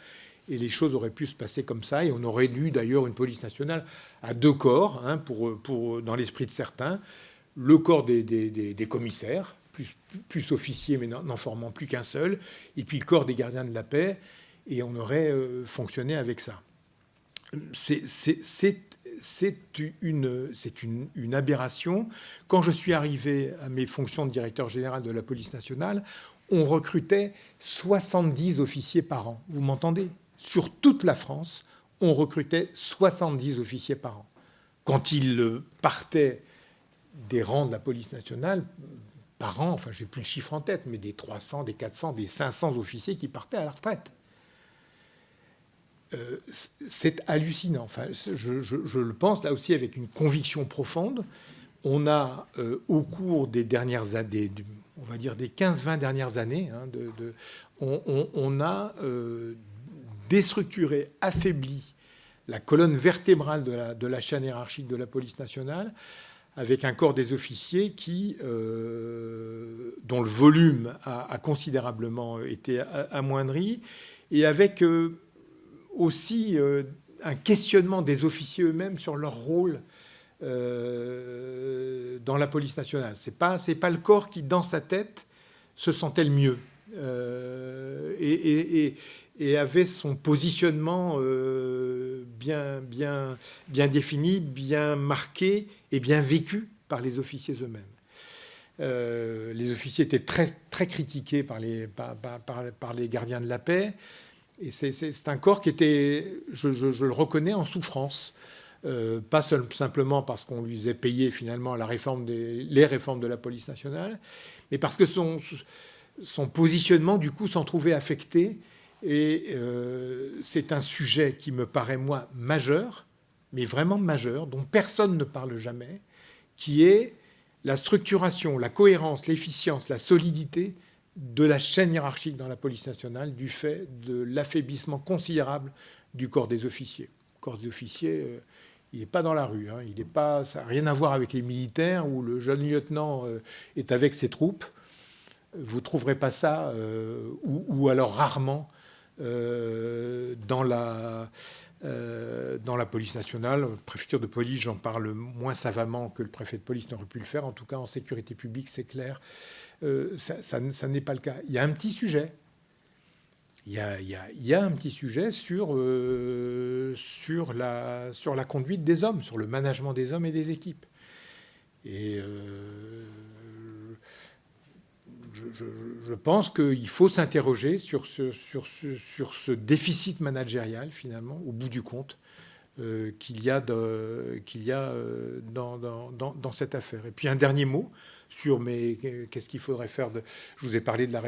Speaker 2: et les choses auraient pu se passer comme ça. Et on aurait dû d'ailleurs une police nationale à deux corps, hein, pour, dans l'esprit de certains, le corps des, commissaires, plus, officiers mais n'en formant plus qu'un seul, et puis le corps des gardiens de la paix, et on aurait euh, fonctionné avec ça. C'est une, une, une, aberration. Quand je suis arrivé à mes fonctions de directeur général de la police nationale, on recrutait 70 officiers par an. Vous m'entendez? Sur toute la France, on recrutait 70 officiers par an. Quand ils partaient des rangs de la police nationale par an, enfin j'ai plus le chiffre en tête, mais des 300, des 400, des 500 officiers qui partaient à la retraite. Euh, c'est hallucinant. Enfin, je, le pense là aussi avec une conviction profonde. On a euh, au cours des dernières années, on va dire des 15-20 dernières années, hein, on, a euh, déstructuré, affaibli la colonne vertébrale de la, de la chaîne hiérarchique de la police nationale avec un corps des officiers qui, euh, dont le volume a, considérablement été amoindri, et avec euh, aussi euh, un questionnement des officiers eux-mêmes sur leur rôle dans la police nationale. Ce n'est pas, pas le corps qui, dans sa tête, se sentait le mieux. et, avait son positionnement bien, bien, bien défini, bien marqué et bien vécu par les officiers eux-mêmes. les officiers étaient très, très critiqués par les, par, les gardiens de la paix. Et c'est un corps qui était, je, je, le reconnais, en souffrance. Euh, pas simplement parce qu'on lui faisait payer finalement la réforme des, les réformes de la police nationale, mais parce que son, son positionnement, du coup, s'en trouvait affecté. Et euh, c'est un sujet qui me paraît, moi, majeur, mais vraiment majeur, dont personne ne parle jamais, qui est la structuration, la cohérence, l'efficience, la solidité de la chaîne hiérarchique dans la police nationale du fait de l'affaiblissement considérable du corps des officiers. Le corps des officiers, euh, il n'est pas dans la rue. Hein. Il ça n'a rien à voir avec les militaires où le jeune lieutenant euh, est avec ses troupes. Vous ne trouverez pas ça, ou, alors rarement, dans, la, dans la police nationale. Préfecture de police, j'en parle moins savamment que le préfet de police n'aurait pu le faire. En tout cas, en sécurité publique, c'est clair. Euh, ça, n'est pas le cas. Il y a un petit sujet. Il y a, un petit sujet sur, euh, sur, la, sur la conduite des hommes, sur le management des hommes et des équipes. Et euh, je, pense qu'il faut s'interroger sur ce, déficit managérial, finalement, au bout du compte, qu'il y a, qu'il y a dans, dans, cette affaire. Et puis un dernier mot, sur qu'est-ce qu'il faudrait faire. Je vous ai parlé de la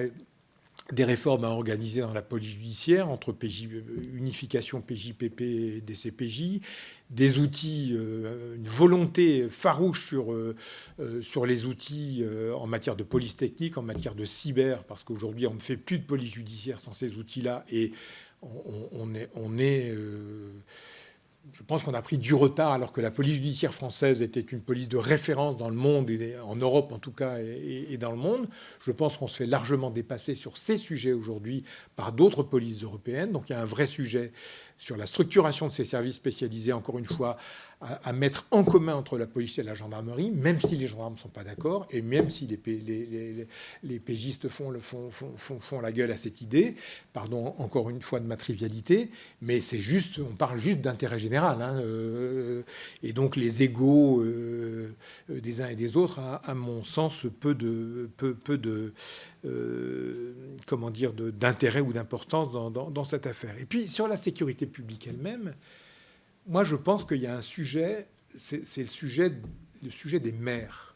Speaker 2: des réformes à organiser dans la police judiciaire, entre PJ, unification PJPP et DCPJ, des outils, euh, une volonté farouche sur, euh, euh, sur les outils en matière de police technique, en matière de cyber, parce qu'aujourd'hui on ne fait plus de police judiciaire sans ces outils-là, et on, est... On est je pense qu'on a pris du retard alors que la police judiciaire française était une police de référence dans le monde, et en Europe en tout cas, et, dans le monde. Je pense qu'on se fait largement dépasser sur ces sujets aujourd'hui par d'autres polices européennes. Donc il y a un vrai sujet sur la structuration de ces services spécialisés, encore une fois, à, mettre en commun entre la police et la gendarmerie, même si les gendarmes ne sont pas d'accord, et même si les, pégistes font, la gueule à cette idée. Pardon encore une fois de ma trivialité, mais c'est juste, on parle juste d'intérêt général. Hein, euh, et donc les égaux euh, des uns et des autres, à, mon sens, peu de euh, comment dire, d'intérêt ou d'importance dans, cette affaire. Et puis sur la sécurité publique elle-même, moi, je pense qu'il y a un sujet, c'est le sujet, le sujet des maires.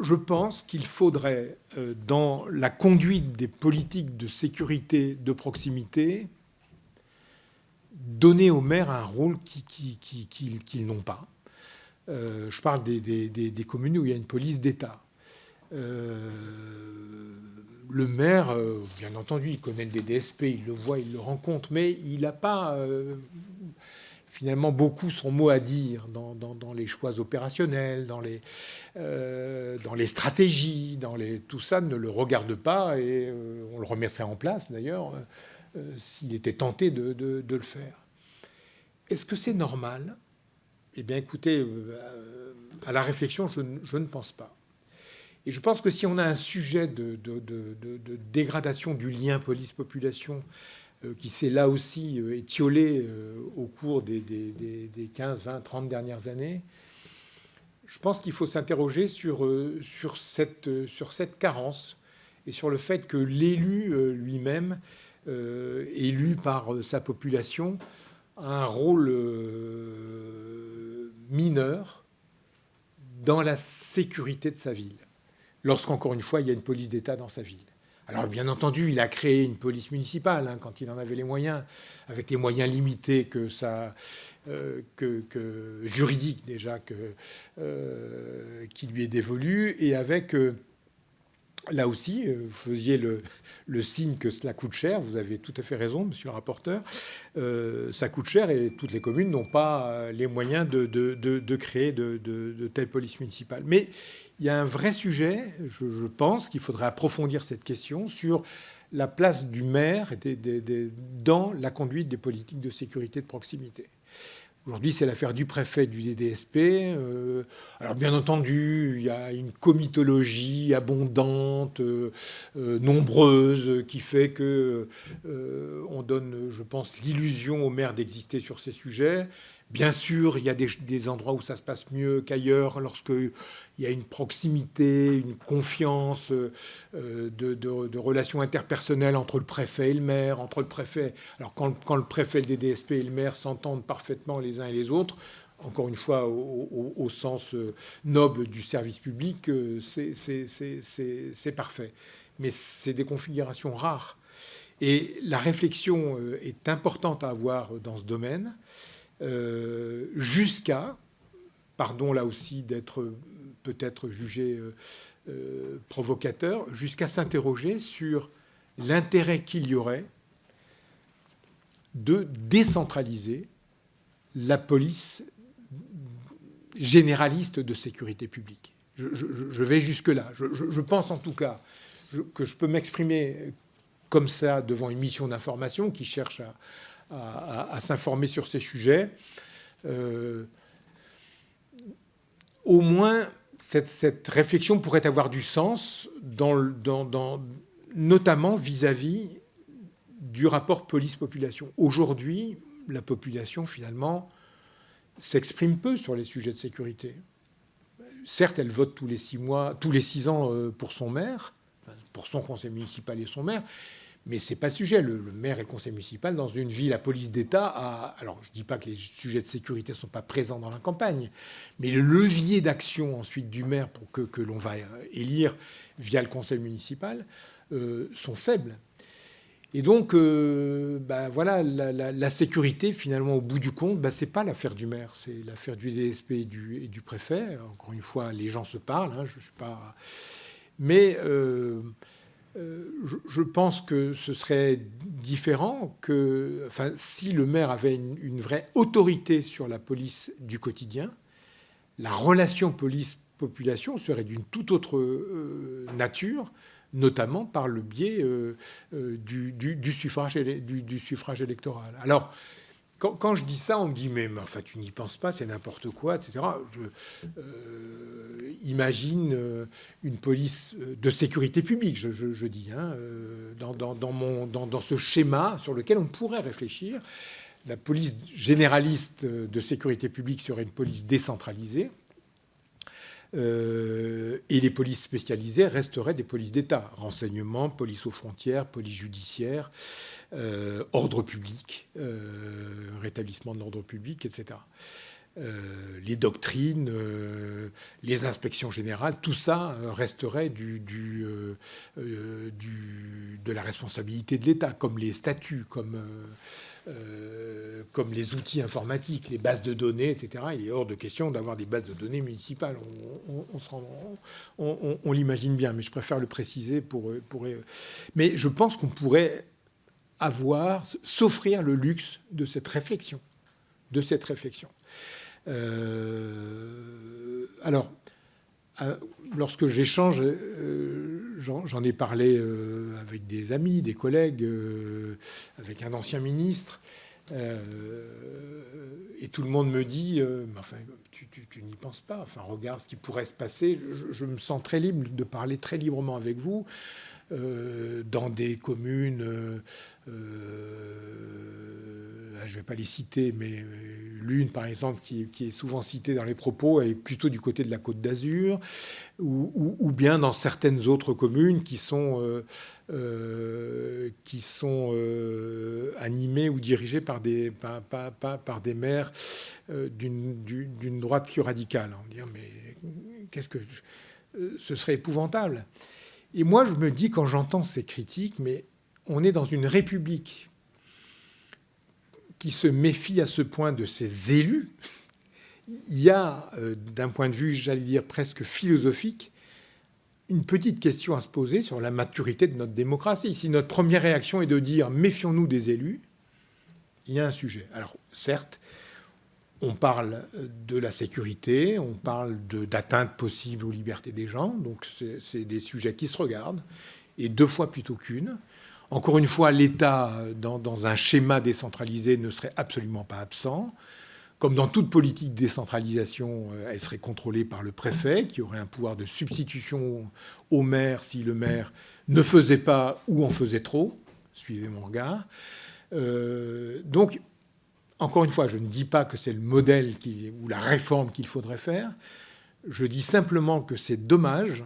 Speaker 2: Je pense qu'il faudrait, euh, dans la conduite des politiques de sécurité de proximité, donner aux maires un rôle qu'ils n'ont pas. Euh, je parle des, communes où il y a une police d'État. Euh, le maire, bien entendu, il connaît le DDSP, il le voit, il le rencontre, mais il n'a pas finalement beaucoup son mot à dire dans, les choix opérationnels, dans les, euh, stratégies, dans tout ça ne le regarde pas et euh, on le remettrait en place d'ailleurs euh, s'il était tenté de, le faire. Est-ce que c'est normal? Eh bien écoutez, à la réflexion, je, ne pense pas. Et je pense que si on a un sujet de, dégradation du lien police-population euh, qui s'est là aussi euh, étiolé euh, au cours des, 15, 20, 30 dernières années, je pense qu'il faut s'interroger sur, cette, sur cette carence et sur le fait que l'élu lui-même, élu par sa population, a un rôle mineur dans la sécurité de sa ville, lorsqu'encore une fois, il y a une police d'État dans sa ville. Alors bien entendu, il a créé une police municipale hein, quand il en avait les moyens, avec les moyens limités que ça, euh, que, juridiques déjà euh, qui lui est dévolu, et avec euh, là aussi, vous faisiez le, signe que cela coûte cher. Vous avez tout à fait raison, monsieur le rapporteur. ça coûte cher et toutes les communes n'ont pas les moyens de, créer de, telles polices municipales. Il y a un vrai sujet, je, pense qu'il faudrait approfondir cette question sur la place du maire dans la conduite des politiques de sécurité de proximité. Aujourd'hui, c'est l'affaire du préfet du DDSP. Euh, alors, bien entendu, il y a une comitologie abondante, euh, euh, nombreuse, qui fait que on donne, je pense, l'illusion aux maires d'exister sur ces sujets. Bien sûr, il y a des, endroits où ça se passe mieux qu'ailleurs, lorsqu'il y a une proximité, une confiance euh, de, relations interpersonnelles entre le préfet et le maire, entre le préfet. Alors quand, le préfet, le DDSP et le maire s'entendent parfaitement les uns et les autres, encore une fois, au, sens euh, noble du service public, euh, c'est parfait. Mais c'est des configurations rares. Et la réflexion est importante à avoir dans ce domaine. Euh, jusqu'à, pardon là aussi d'être peut-être jugé euh, euh, provocateur, jusqu'à s'interroger sur l'intérêt qu'il y aurait de décentraliser la police généraliste de sécurité publique. Je, vais jusque-là. Je, pense en tout cas que je peux m'exprimer comme ça devant une mission d'information qui cherche à, à, s'informer sur ces sujets. Euh, au moins, cette, réflexion pourrait avoir du sens, notamment vis-à-vis du rapport police-population. Aujourd'hui, la population, finalement, s'exprime peu sur les sujets de sécurité. Certes, elle vote tous les six mois, tous les six ans euh, pour son maire, pour son conseil municipal et son maire, mais ce n'est pas le sujet. Le, maire et le conseil municipal, dans une ville, la police d'État, a... alors je ne dis pas que les sujets de sécurité ne sont pas présents dans la campagne, mais le levier d'action ensuite du maire pour que, l'on va élire via le conseil municipal euh, sont faibles. Et donc, euh, bah, voilà, la, sécurité, finalement, au bout du compte, bah, ce n'est pas l'affaire du maire, c'est l'affaire du DSP et du, et du, préfet. Encore une fois, les gens se parlent, hein, je suis pas... Mais... Euh, euh, je, pense que ce serait différent que, enfin, si le maire avait une, vraie autorité sur la police du quotidien, la relation police-population serait d'une toute autre euh, nature, notamment par le biais euh, du, suffrage, du, suffrage électoral. Alors, quand, je dis ça, on me dit mais, enfin tu n'y penses pas, c'est n'importe quoi, etc. Euh, imagine euh, une police euh, de sécurité publique, je, dis, hein, dans, ce schéma sur lequel on pourrait réfléchir. La police généraliste de sécurité publique serait une police décentralisée. Euh, et les polices spécialisées resteraient des polices d'État. Renseignement, police aux frontières, police judiciaire, euh, ordre public, euh, rétablissement de l'ordre public, etc. les doctrines, les inspections générales, tout ça resterait de la responsabilité de l'État, comme les statuts, comme euh, comme les outils informatiques, les bases de données, etc. Il est hors de question d'avoir des bases de données municipales. On, l'imagine bien, mais je préfère le préciser pour. Mais je pense qu'on pourrait avoir, s'offrir le luxe de cette réflexion. De cette réflexion. Euh, alors, lorsque j'échange, euh, j'en ai parlé euh, avec des amis, des collègues, avec un ancien ministre, et tout le monde me dit, enfin, tu, n'y penses pas, enfin, regarde ce qui pourrait se passer. Je, me sens très libre de parler très librement avec vous dans des communes je ne vais pas les citer, mais euh, l'une, par exemple, qui, est souvent citée dans les propos, est plutôt du côté de la Côte d'Azur, ou, bien dans certaines autres communes qui sont, euh, euh, qui sont animées ou dirigées par des, par, des maires d'une droite plus radicale. On dire, mais qu'est-ce que... Ce serait épouvantable? Et moi, je me dis, quand j'entends ces critiques, mais on est dans une république qui se méfie à ce point de ses élus, il y a, euh, d'un point de vue, j'allais dire, presque philosophique, une petite question à se poser sur la maturité de notre démocratie. Si notre première réaction est de dire méfions-nous des élus, il y a un sujet. Alors, certes, on parle de la sécurité, on parle d'atteinte possible aux libertés des gens, donc c'est des sujets qui se regardent, et deux fois plutôt qu'une. Encore une fois, l'État, dans, un schéma décentralisé, ne serait absolument pas absent. comme dans toute politique de décentralisation, euh, elle serait contrôlée par le préfet, qui aurait un pouvoir de substitution au maire si le maire ne faisait pas ou en faisait trop. Suivez mon regard. Euh, donc, encore une fois, je ne dis pas que c'est le modèle ou la réforme qu'il faudrait faire. Je dis simplement que c'est dommage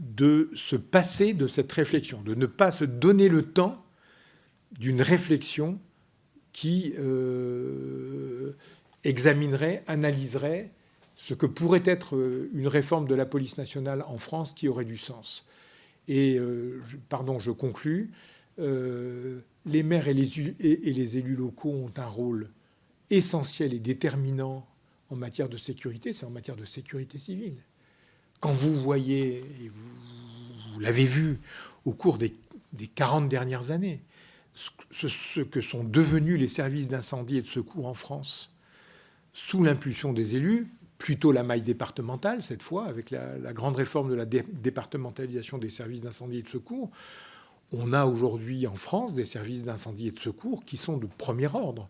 Speaker 2: de se passer de cette réflexion, de ne pas se donner le temps d'une réflexion qui euh, examinerait, analyserait ce que pourrait être euh, une réforme de la police nationale en France qui aurait du sens. Et, euh, pardon, je conclus, les maires et les, élus locaux ont un rôle essentiel et déterminant en matière de sécurité, c'est en matière de sécurité civile. Quand vous voyez, et vous, l'avez vu au cours des, des 40 dernières années, ce, que sont devenus les services d'incendie et de secours en France, sous l'impulsion des élus, plutôt la maille départementale cette fois, avec la, grande réforme de la départementalisation des services d'incendie et de secours, on a aujourd'hui en France des services d'incendie et de secours qui sont de premier ordre,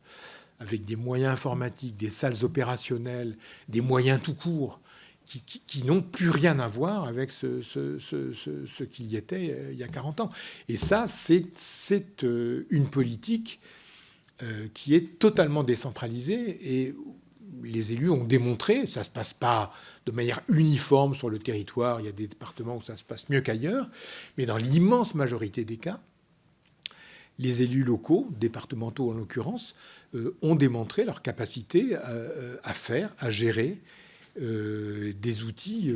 Speaker 2: avec des moyens informatiques, des salles opérationnelles, des moyens tout court, qui, n'ont plus rien à voir avec ce, qu'il y était euh, il y a 40 ans. Et ça, c'est euh, une politique euh, qui est totalement décentralisée et les élus ont démontré, ça ne se passe pas de manière uniforme sur le territoire, il y a des départements où ça se passe mieux qu'ailleurs, mais dans l'immense majorité des cas, les élus locaux, départementaux en l'occurrence, ont démontré leur capacité à, faire, à gérer euh, des outils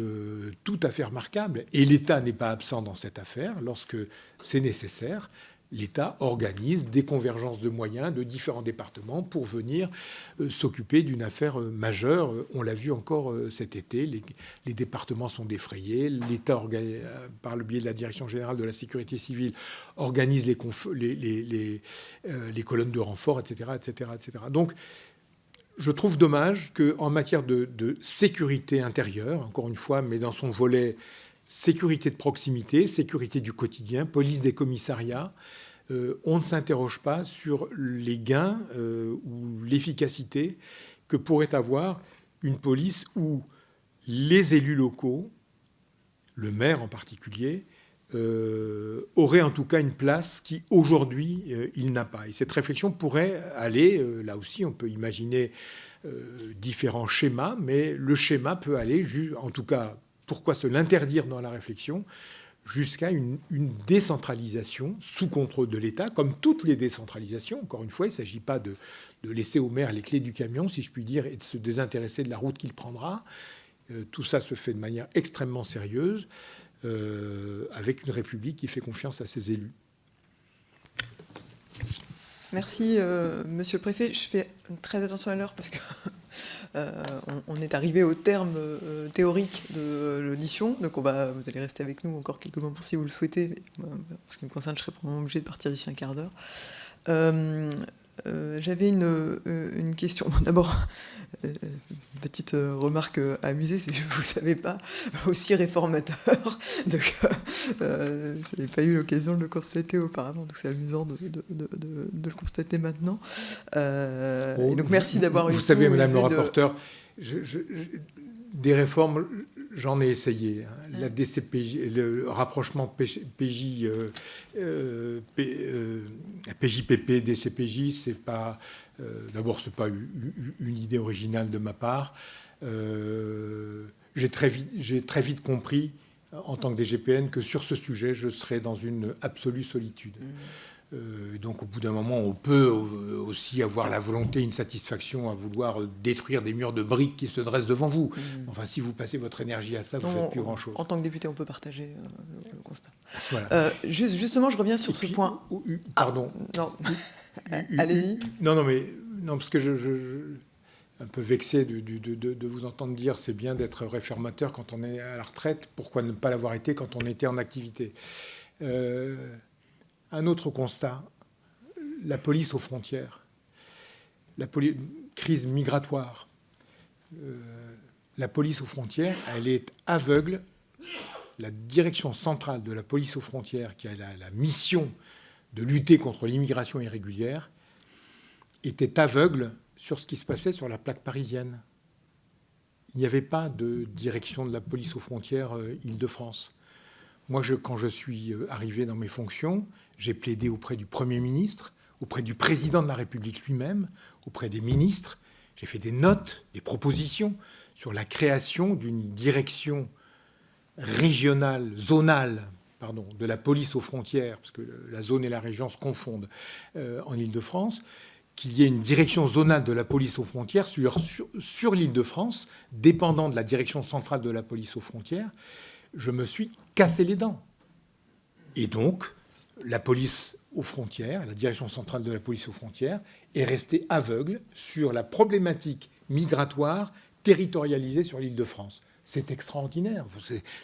Speaker 2: tout à fait remarquables. Et l'État n'est pas absent dans cette affaire lorsque c'est nécessaire l'État organise des convergences de moyens de différents départements pour venir euh, s'occuper d'une affaire euh, majeure. On l'a vu encore euh, cet été, les, départements sont défrayés, l'État, par le biais de la Direction générale de la sécurité civile, organise les, les colonnes de renfort, etc., etc., etc. Donc, je trouve dommage qu'en matière de, sécurité intérieure, encore une fois, mais dans son volet sécurité de proximité, sécurité du quotidien, police des commissariats, euh, on ne s'interroge pas sur les gains euh, ou l'efficacité que pourrait avoir une police où les élus locaux, le maire en particulier, euh, auraient en tout cas une place qui aujourd'hui il n'a pas. Et cette réflexion pourrait aller, là aussi on peut imaginer différents schémas, mais le schéma peut aller, en tout cas pourquoi se l'interdire dans la réflexion jusqu'à une, décentralisation sous contrôle de l'État, comme toutes les décentralisations. Encore une fois, il ne s'agit pas de, laisser au maire les clés du camion, si je puis dire, et de se désintéresser de la route qu'il prendra. Euh, tout ça se fait de manière extrêmement sérieuse, euh, avec une République qui fait confiance à ses élus.
Speaker 1: Merci, euh, Monsieur le Préfet. Je fais très attention à l'heure parce que euh, est arrivé au terme euh, théorique de l'audition. Donc vous allez rester avec nous encore quelques moments si vous le souhaitez. en ce qui me concerne, je serai probablement obligé de partir d'ici un quart d'heure. J'avais une, question. D'abord, petite remarque amusée, c'est que je ne vous savais pas aussi réformateur. Donc, je n'avais pas eu l'occasion de le constater auparavant, donc c'est amusant de, de, de, de, le constater maintenant. donc merci d'avoir
Speaker 2: eu. Vous savez, Madame le rapporteur, je, des réformes, j'en ai essayé. Hein. La DCPJ, le rapprochement PJ, euh, euh, PJPP, euh, DCPJ, c'est pas. D'abord, c'est pas une idée originale de ma part. j'ai très vite, j'ai très vite compris en tant que DGPN que sur ce sujet, je serais dans une absolue solitude. Mmh. Euh, donc au bout d'un moment, on peut euh, aussi avoir la volonté, une satisfaction à vouloir détruire des murs de briques qui se dressent devant vous. Mmh. Enfin, si vous passez votre énergie à ça, vous ne faites plus grand-chose.
Speaker 1: En tant que député, on peut partager euh, le, constat. justement, je reviens sur ce point.
Speaker 2: pardon.
Speaker 1: Ah, non. Allez-y.
Speaker 2: Non, non, mais non, parce que je, je, un peu vexé de, de, de vous entendre dire c'est bien d'être réformateur quand on est à la retraite. Pourquoi ne pas l'avoir été quand on était en activité? Un autre constat, la police aux frontières, la crise migratoire. Euh, la police aux frontières, elle est aveugle. La direction centrale de la police aux frontières, qui a la, mission de lutter contre l'immigration irrégulière, était aveugle sur ce qui se passait sur la plaque parisienne. Il n'y avait pas de direction de la police aux frontières euh, Île-de-France. Moi, quand je suis euh, arrivé dans mes fonctions, j'ai plaidé auprès du Premier ministre, auprès du Président de la République lui-même, auprès des ministres. J'ai fait des notes, des propositions sur la création d'une direction régionale, zonale, de la police aux frontières, parce que la zone et la région se confondent euh, en Île-de-France, qu'il y ait une direction zonale de la police aux frontières sur, sur, l'île de France, dépendant de la direction centrale de la police aux frontières, je me suis cassé les dents. Et donc, la police aux frontières, la direction centrale de la police aux frontières, est restée aveugle sur la problématique migratoire territorialisée sur l'île de France. C'est extraordinaire,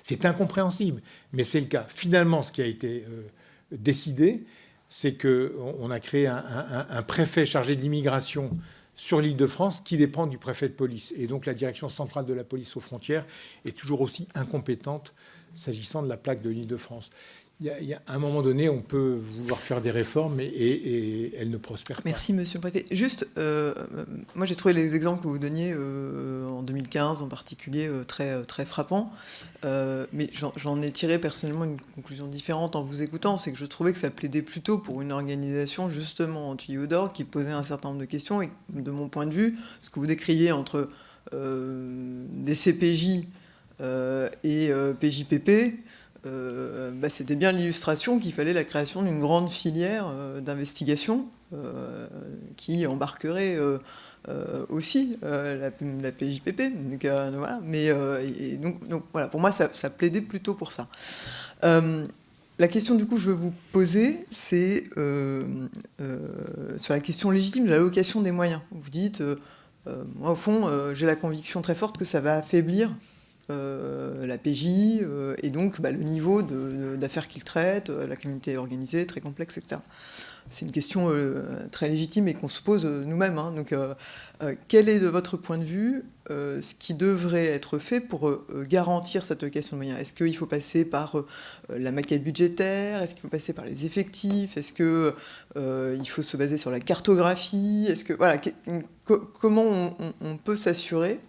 Speaker 2: c'est incompréhensible, mais c'est le cas. Finalement, ce qui a été euh, décidé, c'est qu'on a créé un, préfet chargé de l'immigration sur l'île de France qui dépend du préfet de police. Et donc la direction centrale de la police aux frontières est toujours aussi incompétente s'agissant de la plaque de l'île de France il y, a, un moment donné, on peut vouloir faire des réformes et, elles ne prospèrent pas.
Speaker 1: Merci, monsieur le préfet. Juste, euh, moi j'ai trouvé les exemples que vous donniez euh, en 2015 en particulier euh, très, très frappants. mais j'en ai tiré personnellement une conclusion différente en vous écoutant. C'est que je trouvais que ça plaidait plutôt pour une organisation justement en tuyau d'or qui posait un certain nombre de questions. Et de mon point de vue, ce que vous décriviez entre des CPJ et PJPP, euh, bah, c'était bien l'illustration qu'il fallait la création d'une grande filière euh, d'investigation euh, qui embarquerait aussi la, PJPP. Mais donc, donc, voilà, pour moi, ça, plaidait plutôt pour ça. la question du coup je veux vous poser, c'est sur la question légitime de l'allocation des moyens. Vous dites, moi au fond, j'ai la conviction très forte que ça va affaiblir euh, la PJ, euh, et donc bah, le niveau d'affaires qu'il traite, euh, la criminalité organisée, très complexe, etc. C'est une question très légitime et qu'on se pose nous-mêmes. Hein. Donc, quel est de votre point de vue ce qui devrait être fait pour garantir cette allocation de moyens? Est-ce qu'il faut passer par la maquette budgétaire? Est-ce qu'il faut passer par les effectifs? Est-ce qu'il faut se baser sur la cartographie? Est-ce que voilà, comment on peut s'assurer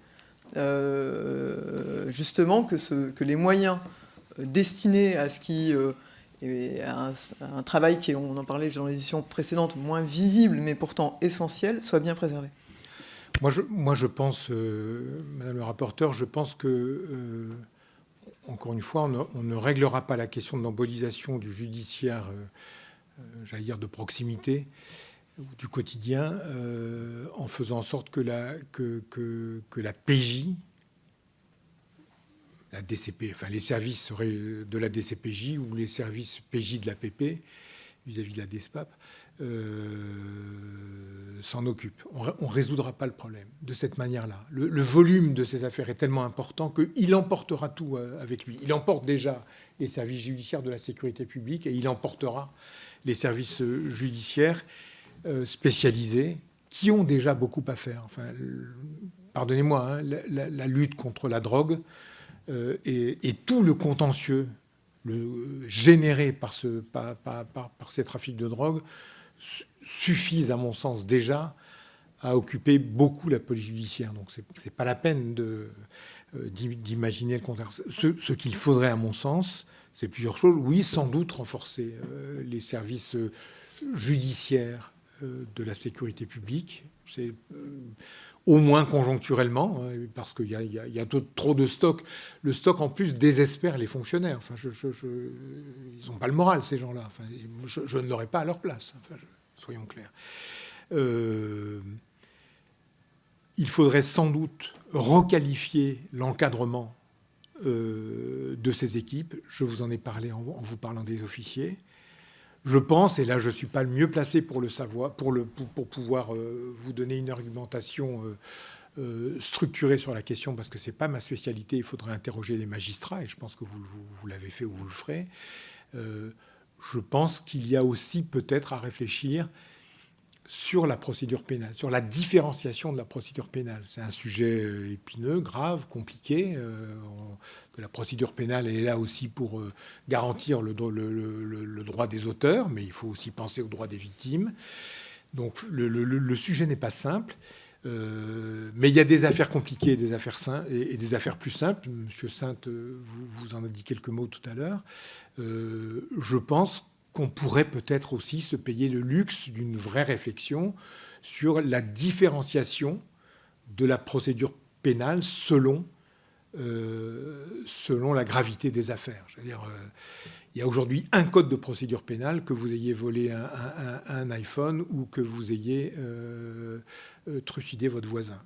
Speaker 1: justement que, les moyens euh, destinés à ce qui euh, est un, travail qui, on en parlait dans l'édition précédente, moins visible mais pourtant essentiel, soient bien
Speaker 2: je, moi, je pense, Madame le rapporteur, je pense que, encore une fois, on ne, réglera pas la question de l'embolisation du judiciaire, j'allais dire, de proximité, du quotidien euh, en faisant en sorte que la, PJ, la DCP, enfin les services de la DCPJ ou les services PJ de la PP vis-à-vis de la DESPAP euh, s'en occupent. On ne résoudra pas le problème de cette manière-là. Le, le, volume de ces affaires est tellement important qu'il emportera tout euh, avec lui. Il emporte déjà les services judiciaires de la sécurité publique et il emportera les services judiciaires euh, spécialisés qui ont déjà beaucoup à faire. Pardonnez-moi, hein, la, lutte contre la drogue euh, et, tout le contentieux généré par, ce, par, ces trafics de drogue suffisent, à mon sens, déjà à occuper beaucoup la police judiciaire. Donc, ce n'est pas la peine euh, d'imaginer le contraire. Ce, qu'il faudrait, à mon sens, c'est plusieurs choses. Oui, sans doute renforcer les services judiciaires euh, de la sécurité publique. C'est euh, au moins conjoncturellement, hein, parce qu'il y, a trop de stock. Le stock, en plus, désespère les fonctionnaires. Enfin, ils n'ont pas le moral, ces gens-là. Je, ne l'aurais pas à leur place, soyons clairs. Euh, il faudrait sans doute requalifier l'encadrement de ces équipes. Je vous en ai parlé en vous parlant des officiers. Je pense, et là je ne suis pas le mieux placé pour le savoir, pour, le, pouvoir euh, vous donner une argumentation euh, euh, structurée sur la question, parce que ce n'est pas ma spécialité, il faudrait interroger les magistrats, et je pense que vous l'avez fait ou vous le ferez. je pense qu'il y a aussi peut-être à réfléchir sur la procédure pénale, sur la différenciation de la procédure pénale. C'est un sujet euh, épineux, grave, compliqué. Euh, la procédure pénale est là aussi pour euh, garantir le, droit des auteurs, mais il faut aussi penser aux droits des victimes. Donc le, sujet n'est pas simple. mais il y a des affaires compliquées des affaires et, et, des affaires plus simples. Monsieur Sainte vous, vous, en a dit quelques mots tout à l'heure. je pense qu'on pourrait peut-être aussi se payer le luxe d'une vraie réflexion sur la différenciation de la procédure pénale selon, euh, la gravité des affaires. euh, il y a aujourd'hui un code de procédure pénale que vous ayez volé un, iPhone ou que vous ayez euh, trucidé votre voisin.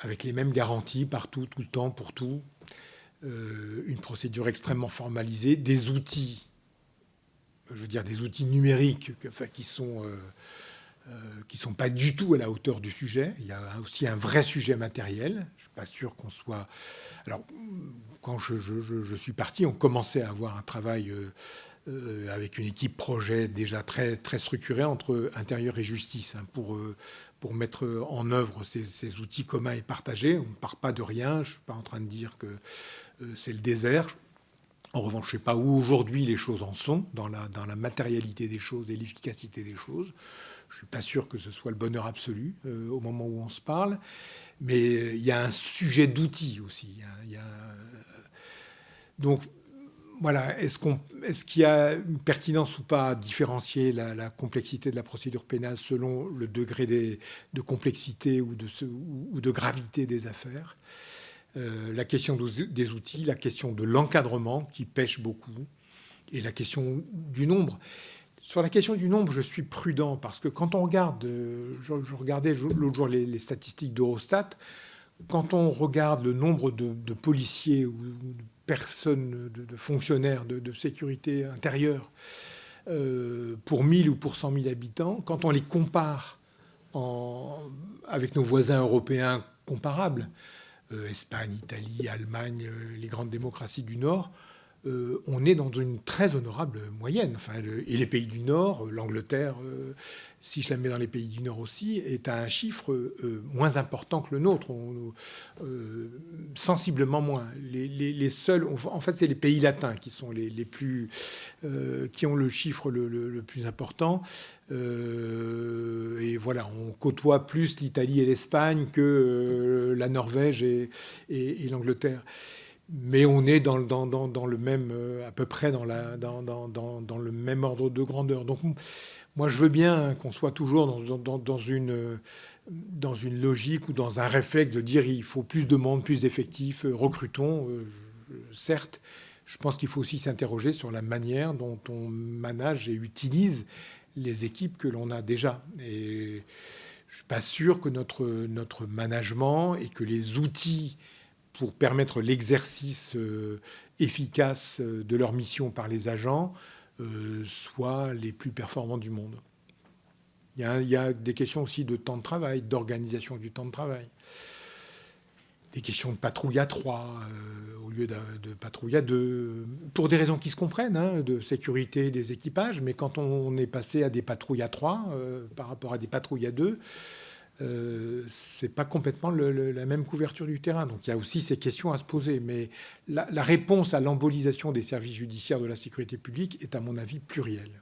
Speaker 2: Avec les mêmes garanties partout, tout le temps, pour tout. une procédure extrêmement formalisée, des outils je veux dire, des outils numériques qui sont euh, euh, qui sont pas du tout à la hauteur du sujet. Il y a aussi un vrai sujet matériel. Je ne suis pas sûr qu'on soit. Alors, quand je, suis parti, on commençait à avoir un travail euh, avec une équipe projet déjà très, très structurée entre intérieur et justice hein, pour, pour mettre en œuvre ces, ces, outils communs et partagés. On ne part pas de rien. Je ne suis pas en train de dire que c'est le désert. En revanche, je ne sais pas où aujourd'hui les choses en sont, dans la, matérialité des choses et l'efficacité des choses. Je ne suis pas sûr que ce soit le bonheur absolu euh, au moment où on se parle. Mais il y a un sujet d'outils aussi. Il donc, voilà, est-ce qu'il y a une pertinence ou pas à différencier la, complexité de la procédure pénale selon le degré de complexité ou de gravité des affaires? Euh, la question des outils, la question de l'encadrement qui pêche beaucoup, et la question du nombre. Sur la question du nombre, je suis prudent parce que quand on regarde, euh, je, regardais l'autre jour les, statistiques d'Eurostat, quand on regarde le nombre de, policiers ou de personnes, de, fonctionnaires de, sécurité intérieure euh, pour 1000 ou pour 100 000 habitants, quand on les compare avec nos voisins européens comparables, Espagne, Italie, Allemagne, euh, les grandes démocraties du Nord, euh, on est dans une très honorable moyenne. Enfin, et les pays du Nord, l'Angleterre, si je la mets dans les pays du Nord aussi, est à un chiffre moins important que le nôtre, sensiblement moins. Les, seuls, en fait, c'est les pays latins qui sont les, plus, qui ont le chiffre le, plus important. et voilà, on côtoie plus l'Italie et l'Espagne que la Norvège et l'Angleterre mais on est dans, le même, euh, à peu près dans, le même ordre de grandeur. Donc, moi, je veux bien qu'on soit toujours dans, une, dans une logique ou dans un réflexe de dire il faut plus de monde, plus d'effectifs, euh, recrutons. Euh, certes, je pense qu'il faut aussi s'interroger sur la manière dont on manage et utilise les équipes que l'on a déjà. Et je ne suis pas sûr que notre, notre management et que les outils pour permettre l'exercice euh, efficace euh, de leur mission par les agents euh, soient les plus performants du monde. Il y, a, des questions aussi de temps de travail, d'organisation du temps de travail. Des questions de patrouille à trois au lieu de, patrouille à deux, pour des raisons qui se comprennent, hein, de sécurité des équipages, mais quand on est passé à des patrouilles à trois par rapport à des patrouilles à deux, euh, c'est pas complètement la même couverture du terrain. Donc il y a aussi ces questions à se poser. Mais la, réponse à l'embolisation des services judiciaires de la sécurité publique est, à mon avis, plurielle.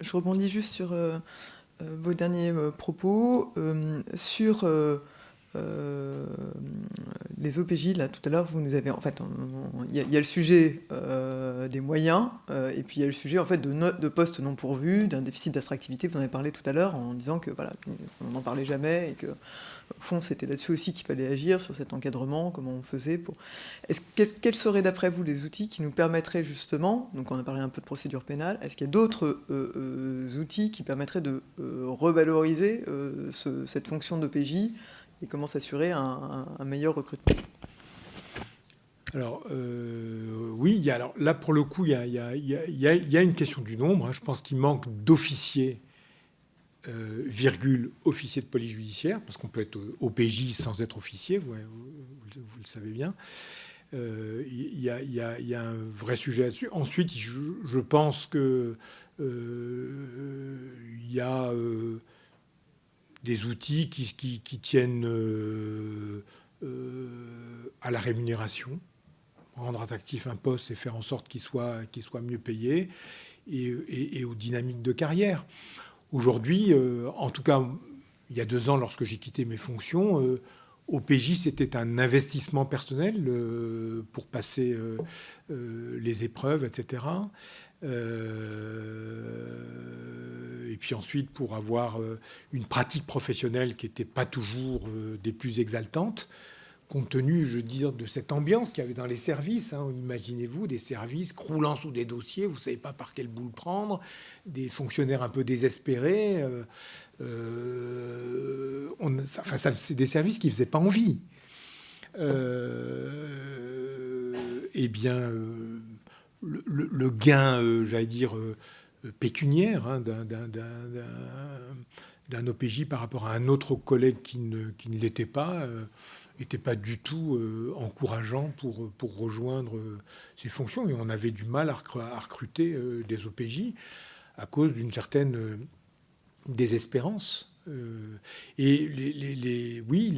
Speaker 1: Je rebondis juste sur euh, euh, vos derniers propos. sur euh, les OPJ, là, tout à l'heure, vous nous avez... En fait, il y, a le sujet euh, des moyens, euh, et puis il y a le sujet, en fait, de, de postes non pourvus, d'un déficit d'attractivité, vous en avez parlé tout à l'heure, en disant que, voilà, on n'en parlait jamais, et que, au fond, c'était là-dessus aussi qu'il fallait agir, sur cet encadrement, comment on faisait pour... Quels, seraient, d'après vous, les outils qui nous permettraient, justement, donc on a parlé un peu de procédure pénale, est-ce qu'il y a d'autres outils qui permettraient de revaloriser cette fonction d'OPJ et comment s'assurer un, meilleur recrutement
Speaker 2: alors euh, oui, alors là pour le coup, il y a, une question du nombre. Hein. Je pense qu'il manque d'officiers, euh, virgule, officiers de police judiciaire, parce qu'on peut être OPJ sans être officier, vous, le savez bien. Euh, il y, a un vrai sujet là-dessus. Ensuite, je, pense que il y a des outils qui, tiennent euh, euh, à la rémunération, rendre attractif un poste et faire en sorte qu'il soit, mieux payé, et, aux dynamiques de carrière. Aujourd'hui, euh, en tout cas, il y a deux ans, lorsque j'ai quitté mes fonctions, OPJ, c'était un investissement personnel pour passer les épreuves, etc. et puis ensuite, pour avoir une pratique professionnelle qui n'était pas toujours des plus exaltantes compte tenu, je veux dire, de cette ambiance qu'il y avait dans les services. Hein. Imaginez-vous des services croulant sous des dossiers, vous ne savez pas par quel bout le prendre, des fonctionnaires un peu désespérés. Euh, euh, enfin, c'est des services qui ne faisaient pas envie. Euh, eh bien, le, gain, j'allais dire, pécuniaire hein, d'un OPJ par rapport à un autre collègue qui ne, qui ne l'était pas n'était pas du tout euh, encourageant pour, pour rejoindre euh, ces fonctions. Et on avait du mal à, recruter euh, des OPJ à cause d'une certaine désespérance. et les, oui,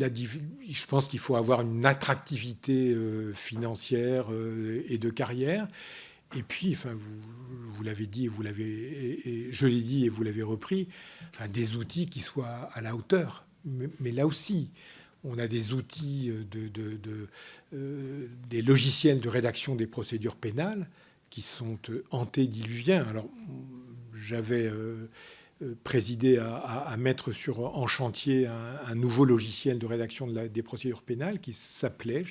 Speaker 2: je pense qu'il faut avoir une attractivité financière et de carrière. Et puis, enfin, vous, l'avez dit, vous l'avez, je l'ai dit et vous l'avez repris, des outils qui soient à la hauteur. mais là aussi, on a des outils, euh, de, euh, des logiciels de rédaction des procédures pénales qui sont euh, antédiluviens. Alors, j'avais présidé à, mettre sur, en chantier un, nouveau logiciel de rédaction des procédures pénales qui s'appelait,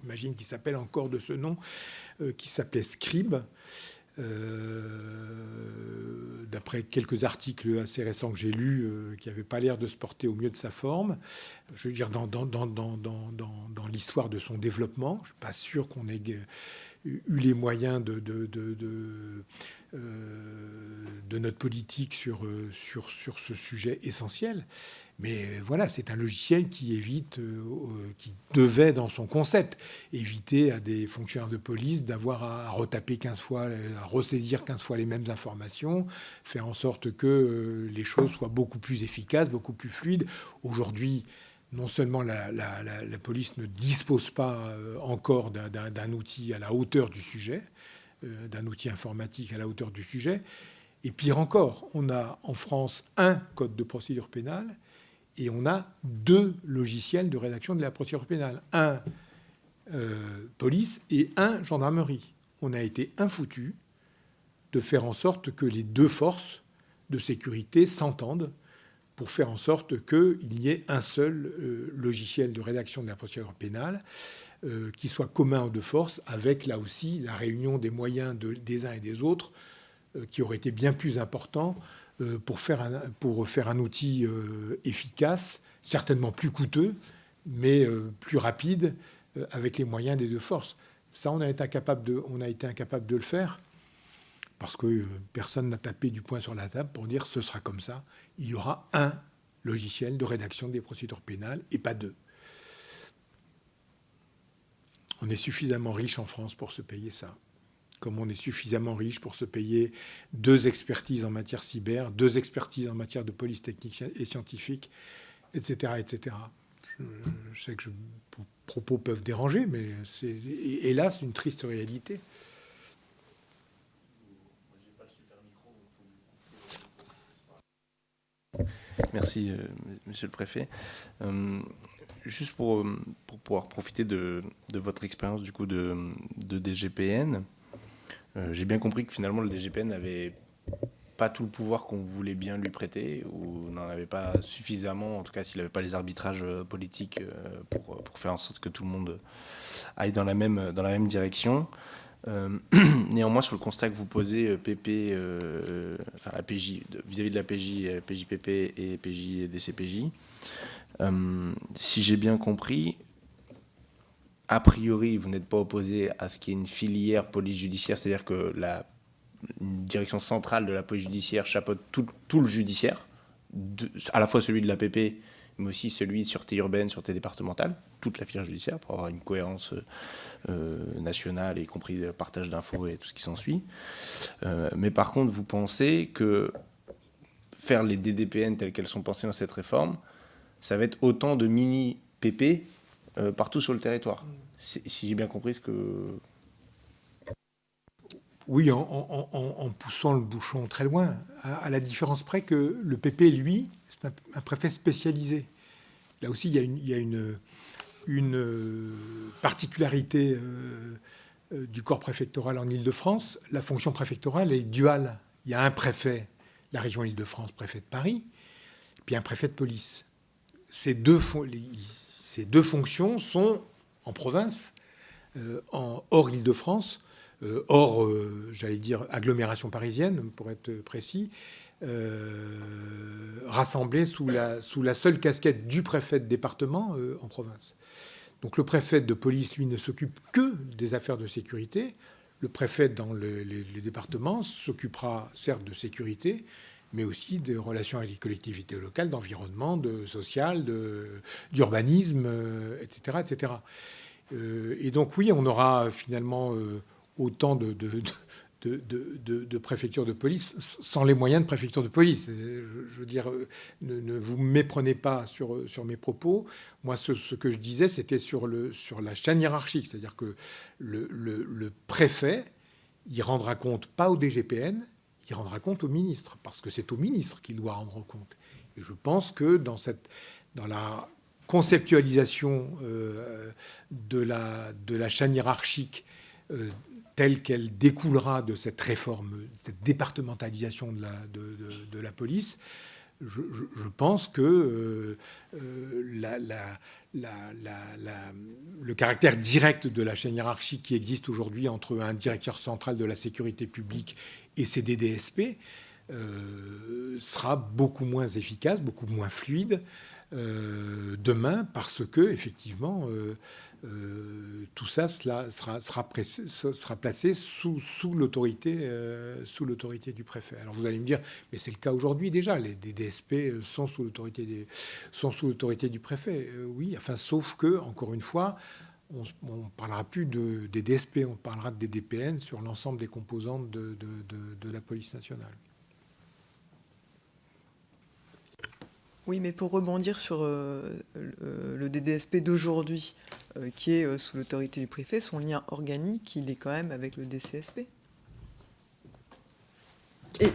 Speaker 2: j'imagine qu'il s'appelle encore de ce nom, qui s'appelait Scribe. d'après quelques articles assez récents que j'ai lus, qui n'avaient pas l'air de se porter au mieux de sa forme je veux dire, dans, dans, dans, dans l'histoire de son développement. Je ne suis pas sûr qu'on ait eu les moyens de, de, de, euh, de, notre politique sur, sur, sur ce sujet essentiel. Mais voilà, c'est un logiciel qui évite, euh, qui devait, dans son concept, éviter à des fonctionnaires de police d'avoir à retaper 15 fois, à ressaisir 15 fois les mêmes informations, faire en sorte que euh, les choses soient beaucoup plus efficaces, beaucoup plus fluides. Aujourd'hui, non seulement la, police ne dispose pas euh, encore d'un outil à la hauteur du sujet, euh, d'un outil informatique à la hauteur du sujet, et pire encore, on a en France un code de procédure pénale et on a deux logiciels de rédaction de la procédure pénale, un euh, police et un gendarmerie. On a été infoutu de faire en sorte que les deux forces de sécurité s'entendent pour faire en sorte qu'il y ait un seul euh, logiciel de rédaction de la procédure pénale euh, qui soit commun aux deux forces, avec là aussi la réunion des moyens des uns et des autres, euh, qui aurait été bien plus important pour, faire un, outil efficace, certainement plus coûteux, mais plus rapide, avec les moyens des deux forces. Ça, on a été incapable on a été incapable de le faire parce que personne n'a tapé du poing sur la table pour dire ce sera comme ça il y aura un logiciel de rédaction des procédures pénales et pas deux. On est suffisamment riche en France pour se payer ça. Comme on est suffisamment riche pour se payer deux expertises en matière cyber, deux expertises en matière de police technique et scientifique, etc. etc. Je, sais que je, propos peuvent déranger, mais c'est hélas une triste réalité.
Speaker 3: Merci, euh, monsieur le préfet. Euh, juste pour, pour, pouvoir profiter de, de votre expérience du coup de, de DGPN, euh, j'ai bien compris que finalement le DGPN n'avait pas tout le pouvoir qu'on voulait bien lui prêter, ou n'en avait pas suffisamment, en tout cas s'il n'avait pas les arbitrages politiques pour, pour, faire en sorte que tout le monde aille dans la même, dans la même direction. Euh, néanmoins, sur le constat que vous posez, PP, euh, euh, enfin la PJ, vis-à-vis de la PJ, PJPP et PJ DCPJ, si j'ai bien compris, a priori, vous n'êtes pas opposé à ce qu'il y ait une filière police judiciaire, c'est-à-dire que la direction centrale de la police judiciaire chapeaute tout, le judiciaire, à la fois celui de la PP, mais aussi celui de sûreté urbaine, sûreté départementale, toute la filière judiciaire, pour avoir une cohérence nationale, y compris le partage d'infos et tout ce qui s'ensuit. Euh, mais par contre, vous pensez que faire les DDPN telles qu'elles sont pensées dans cette réforme, ça va être autant de mini-PP euh, partout sur le territoire? Si j'ai bien compris ce que...
Speaker 2: Oui, en, poussant le bouchon très loin, à, la différence près que le PP, lui, c'est un, préfet spécialisé. Là aussi, il y a une, particularité du corps préfectoral en Ile-de-France. La fonction préfectorale est duale. Il y a un préfet, la région Île-de-France, préfet de Paris, puis un préfet de police. Ces deux, fonctions sont en province, euh, hors Île-de-France, euh, hors, euh, j'allais dire, agglomération parisienne, pour être précis, rassemblées sous la, sous la seule casquette du préfet de département en province. Donc le préfet de police, lui, ne s'occupe que des affaires de sécurité. Le préfet dans les, départements s'occupera certes de sécurité, mais aussi des relations avec les collectivités locales, d'environnement, de social, d'urbanisme, etc., etc. et donc oui, on aura finalement euh, autant de, de police sans les moyens de préfecture de police. Je, veux dire, ne, vous méprenez pas sur, sur mes propos. Moi, ce, que je disais, c'était sur, sur la chaîne hiérarchique, c'est-à-dire que le, le préfet, il rendra compte pas au DGPN, il rendra compte au ministre, parce que c'est au ministre qu'il doit rendre compte. Et je pense que dans, cette, dans la conceptualisation euh, de, la, de la chaîne hiérarchique euh, telle qu'elle découlera de cette réforme, cette départementalisation de la, police, je, pense que euh, la, le caractère direct de la chaîne hiérarchique qui existe aujourd'hui entre un directeur central de la sécurité publique et ces DDSP euh, sera beaucoup moins efficace, beaucoup moins fluide euh, demain parce que effectivement euh, tout ça sera, sera, placé sous, sous l'autorité du préfet. Alors vous allez me dire, mais c'est le cas aujourd'hui déjà, les sous l'autorité sont sous l'autorité du préfet. oui, enfin sauf que encore une fois, on ne parlera plus de, des DSP, on parlera des DPN sur l'ensemble des composantes de, la police nationale.
Speaker 1: Oui, mais pour rebondir sur euh, le, DDSP d'aujourd'hui, euh, qui est euh, sous l'autorité du préfet, son lien organique, il est quand même avec le DCSP.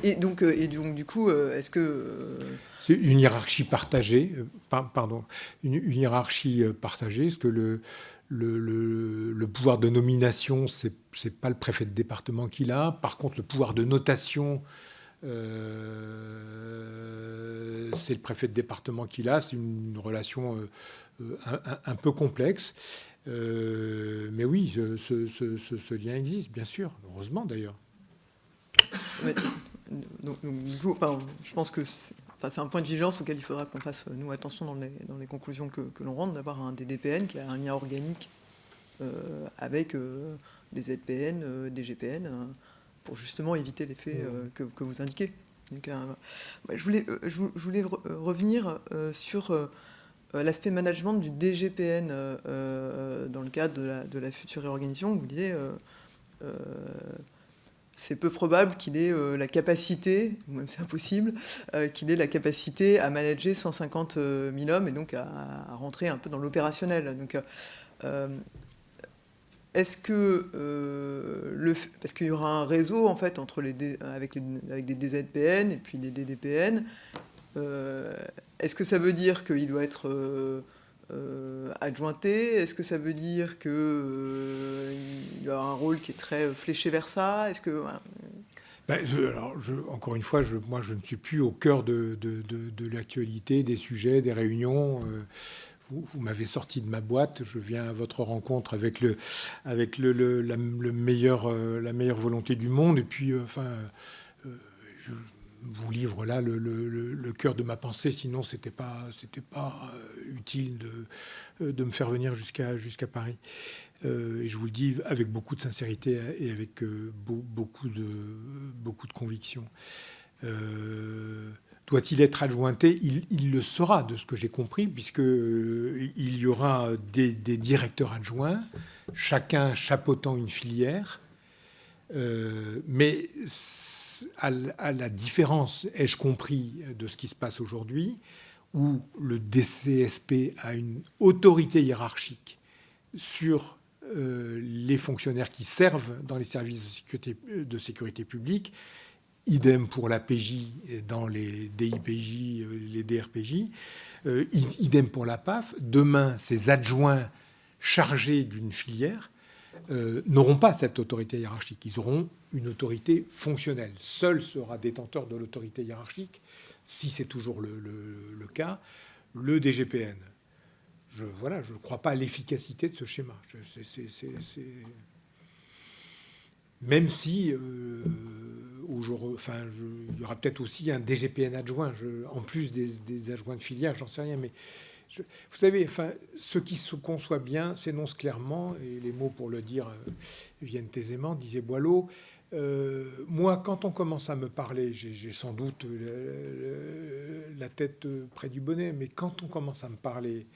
Speaker 1: Et, donc, et donc, du coup, est-ce que...
Speaker 2: C'est une hiérarchie partagée, pardon, une, hiérarchie partagée, est-ce que le, le, pouvoir de nomination, ce n'est pas le préfet de département qui l'a? Par contre, le pouvoir de notation, euh, c'est le préfet de département qui l'a. C'est une relation euh, un, peu complexe. Euh, mais oui, ce, lien existe, bien sûr. Heureusement, d'ailleurs.
Speaker 1: je pense que c'est un point de vigilance auquel il faudra qu'on fasse, nous, attention dans les, conclusions que, l'on rentre, d'avoir un DDPN qui a un lien organique euh, avec euh, des ZPN, euh, des GPN, pour justement éviter l'effet que, que, vous indiquez. je voulais, je voulais revenir sur l'aspect management du DGPN dans le cadre de la, de la future réorganisation. Vous disiez c'est peu probable qu'il ait euh, la capacité, ou même c'est impossible, euh, qu'il ait la capacité à manager 150 000 euh, hommes et donc à, rentrer un peu dans l'opérationnel. Donc, est-ce que le, parce qu'il y aura un réseau en fait entre les, avec, avec des DZPN et puis des DDPN, est-ce que ça veut dire qu'il doit être euh, adjointé? Est-ce que ça veut dire qu'il euh, y a un rôle qui est très fléché vers ça? Est-ce que
Speaker 2: ben, alors, encore une fois, je, moi, je ne suis plus au cœur de, l'actualité, des sujets, des réunions. Euh, vous, m'avez sorti de ma boîte. Je viens à votre rencontre avec le, avec le, la, meilleur, la meilleure volonté du monde. Et puis, enfin, je vous livre là le, cœur de ma pensée, sinon c'était pas c'était pas euh, utile de, euh, de me faire venir jusqu'à jusqu'à Paris. Euh, et je vous le dis avec beaucoup de sincérité et avec beaucoup de beaucoup de conviction. Doit-il être adjointé? Il, le sera, de ce que j'ai compris, puisque il y aura des, directeurs adjoints, chacun chapeautant une filière euh, mais à, la différence, ai-je compris, de ce qui se passe aujourd'hui, où le DCSP a une autorité hiérarchique sur les fonctionnaires qui servent dans les services de sécurité publique. Idem pour la PJ dans les DIPJ, les DRPJ. idem pour la PAF. Demain, ces adjoints chargés d'une filière n'auront pas cette autorité hiérarchique. Ils auront une autorité fonctionnelle. Seul sera détenteur de l'autorité hiérarchique, si c'est toujours le, cas, le DGPN. Je voilà, je ne crois pas à l'efficacité de ce schéma. Même si, euh, il y aura peut-être aussi un DGPN adjoint, en plus des, adjoints de filière, j'en sais rien, mais vous savez, ce qui se conçoit bien s'énonce clairement, et les mots pour le dire euh, viennent aisément, disait Boileau. Euh, moi, quand on commence à me parler, j'ai sans doute la tête près du bonnet, mais quand on commence à me parler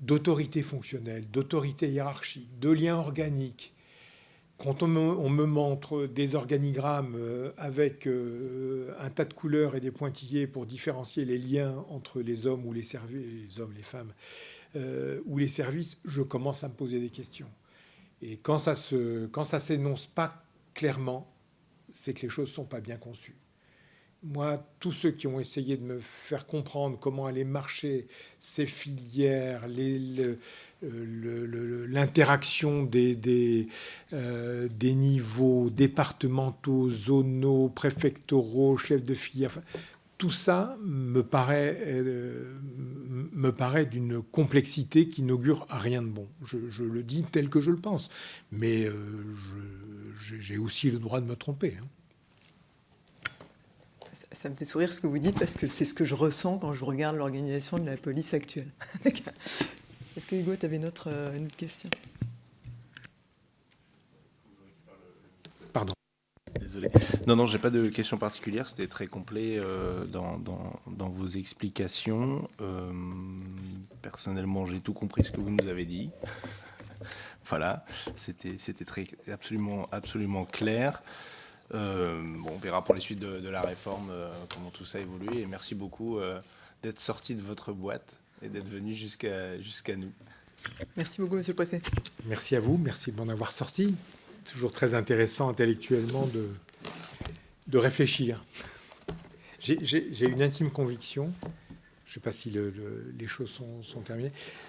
Speaker 2: d'autorité fonctionnelle, d'autorité hiérarchique, de liens organiques, quand on me, montre des organigrammes euh, avec euh, un tas de couleurs et des pointillés pour différencier les liens entre les hommes ou les services, les hommes, les femmes, euh, ou les services, je commence à me poser des questions. Et quand ça ça s'énonce pas clairement, c'est que les choses sont pas bien conçues. Moi, tous ceux qui ont essayé de me faire comprendre comment allaient marcher ces filières, l'interaction euh, des, niveaux départementaux, zonaux, préfectoraux, chefs de filière. tout ça me paraît, euh, me paraît d'une complexité qui n'augure rien de bon. Je, le dis tel que je le pense. Mais euh, j'ai aussi le droit de me tromper. Hein.
Speaker 1: Ça me fait sourire ce que vous dites parce que c'est ce que je ressens quand je regarde l'organisation de la police actuelle. Est-ce que Hugo, tu avais une autre, euh, une autre question?
Speaker 2: Pardon.
Speaker 3: Désolé. Non, non, j'ai pas de question particulière. C'était très complet euh, dans, dans, vos explications. Euh, personnellement, j'ai tout compris ce que vous nous avez dit. voilà, c'était très absolument absolument clair. Bon, on verra pour les suites de, de la réforme comment tout ça évolue. Et merci beaucoup d'être sorti de votre boîte et d'être venu jusqu'à jusqu'à nous.
Speaker 1: Merci beaucoup, Monsieur le Préfet.
Speaker 2: Merci à vous, merci de m'en avoir sorti. Toujours très intéressant intellectuellement de, de réfléchir. J'ai une intime conviction, je ne sais pas si les choses sont, sont, terminées,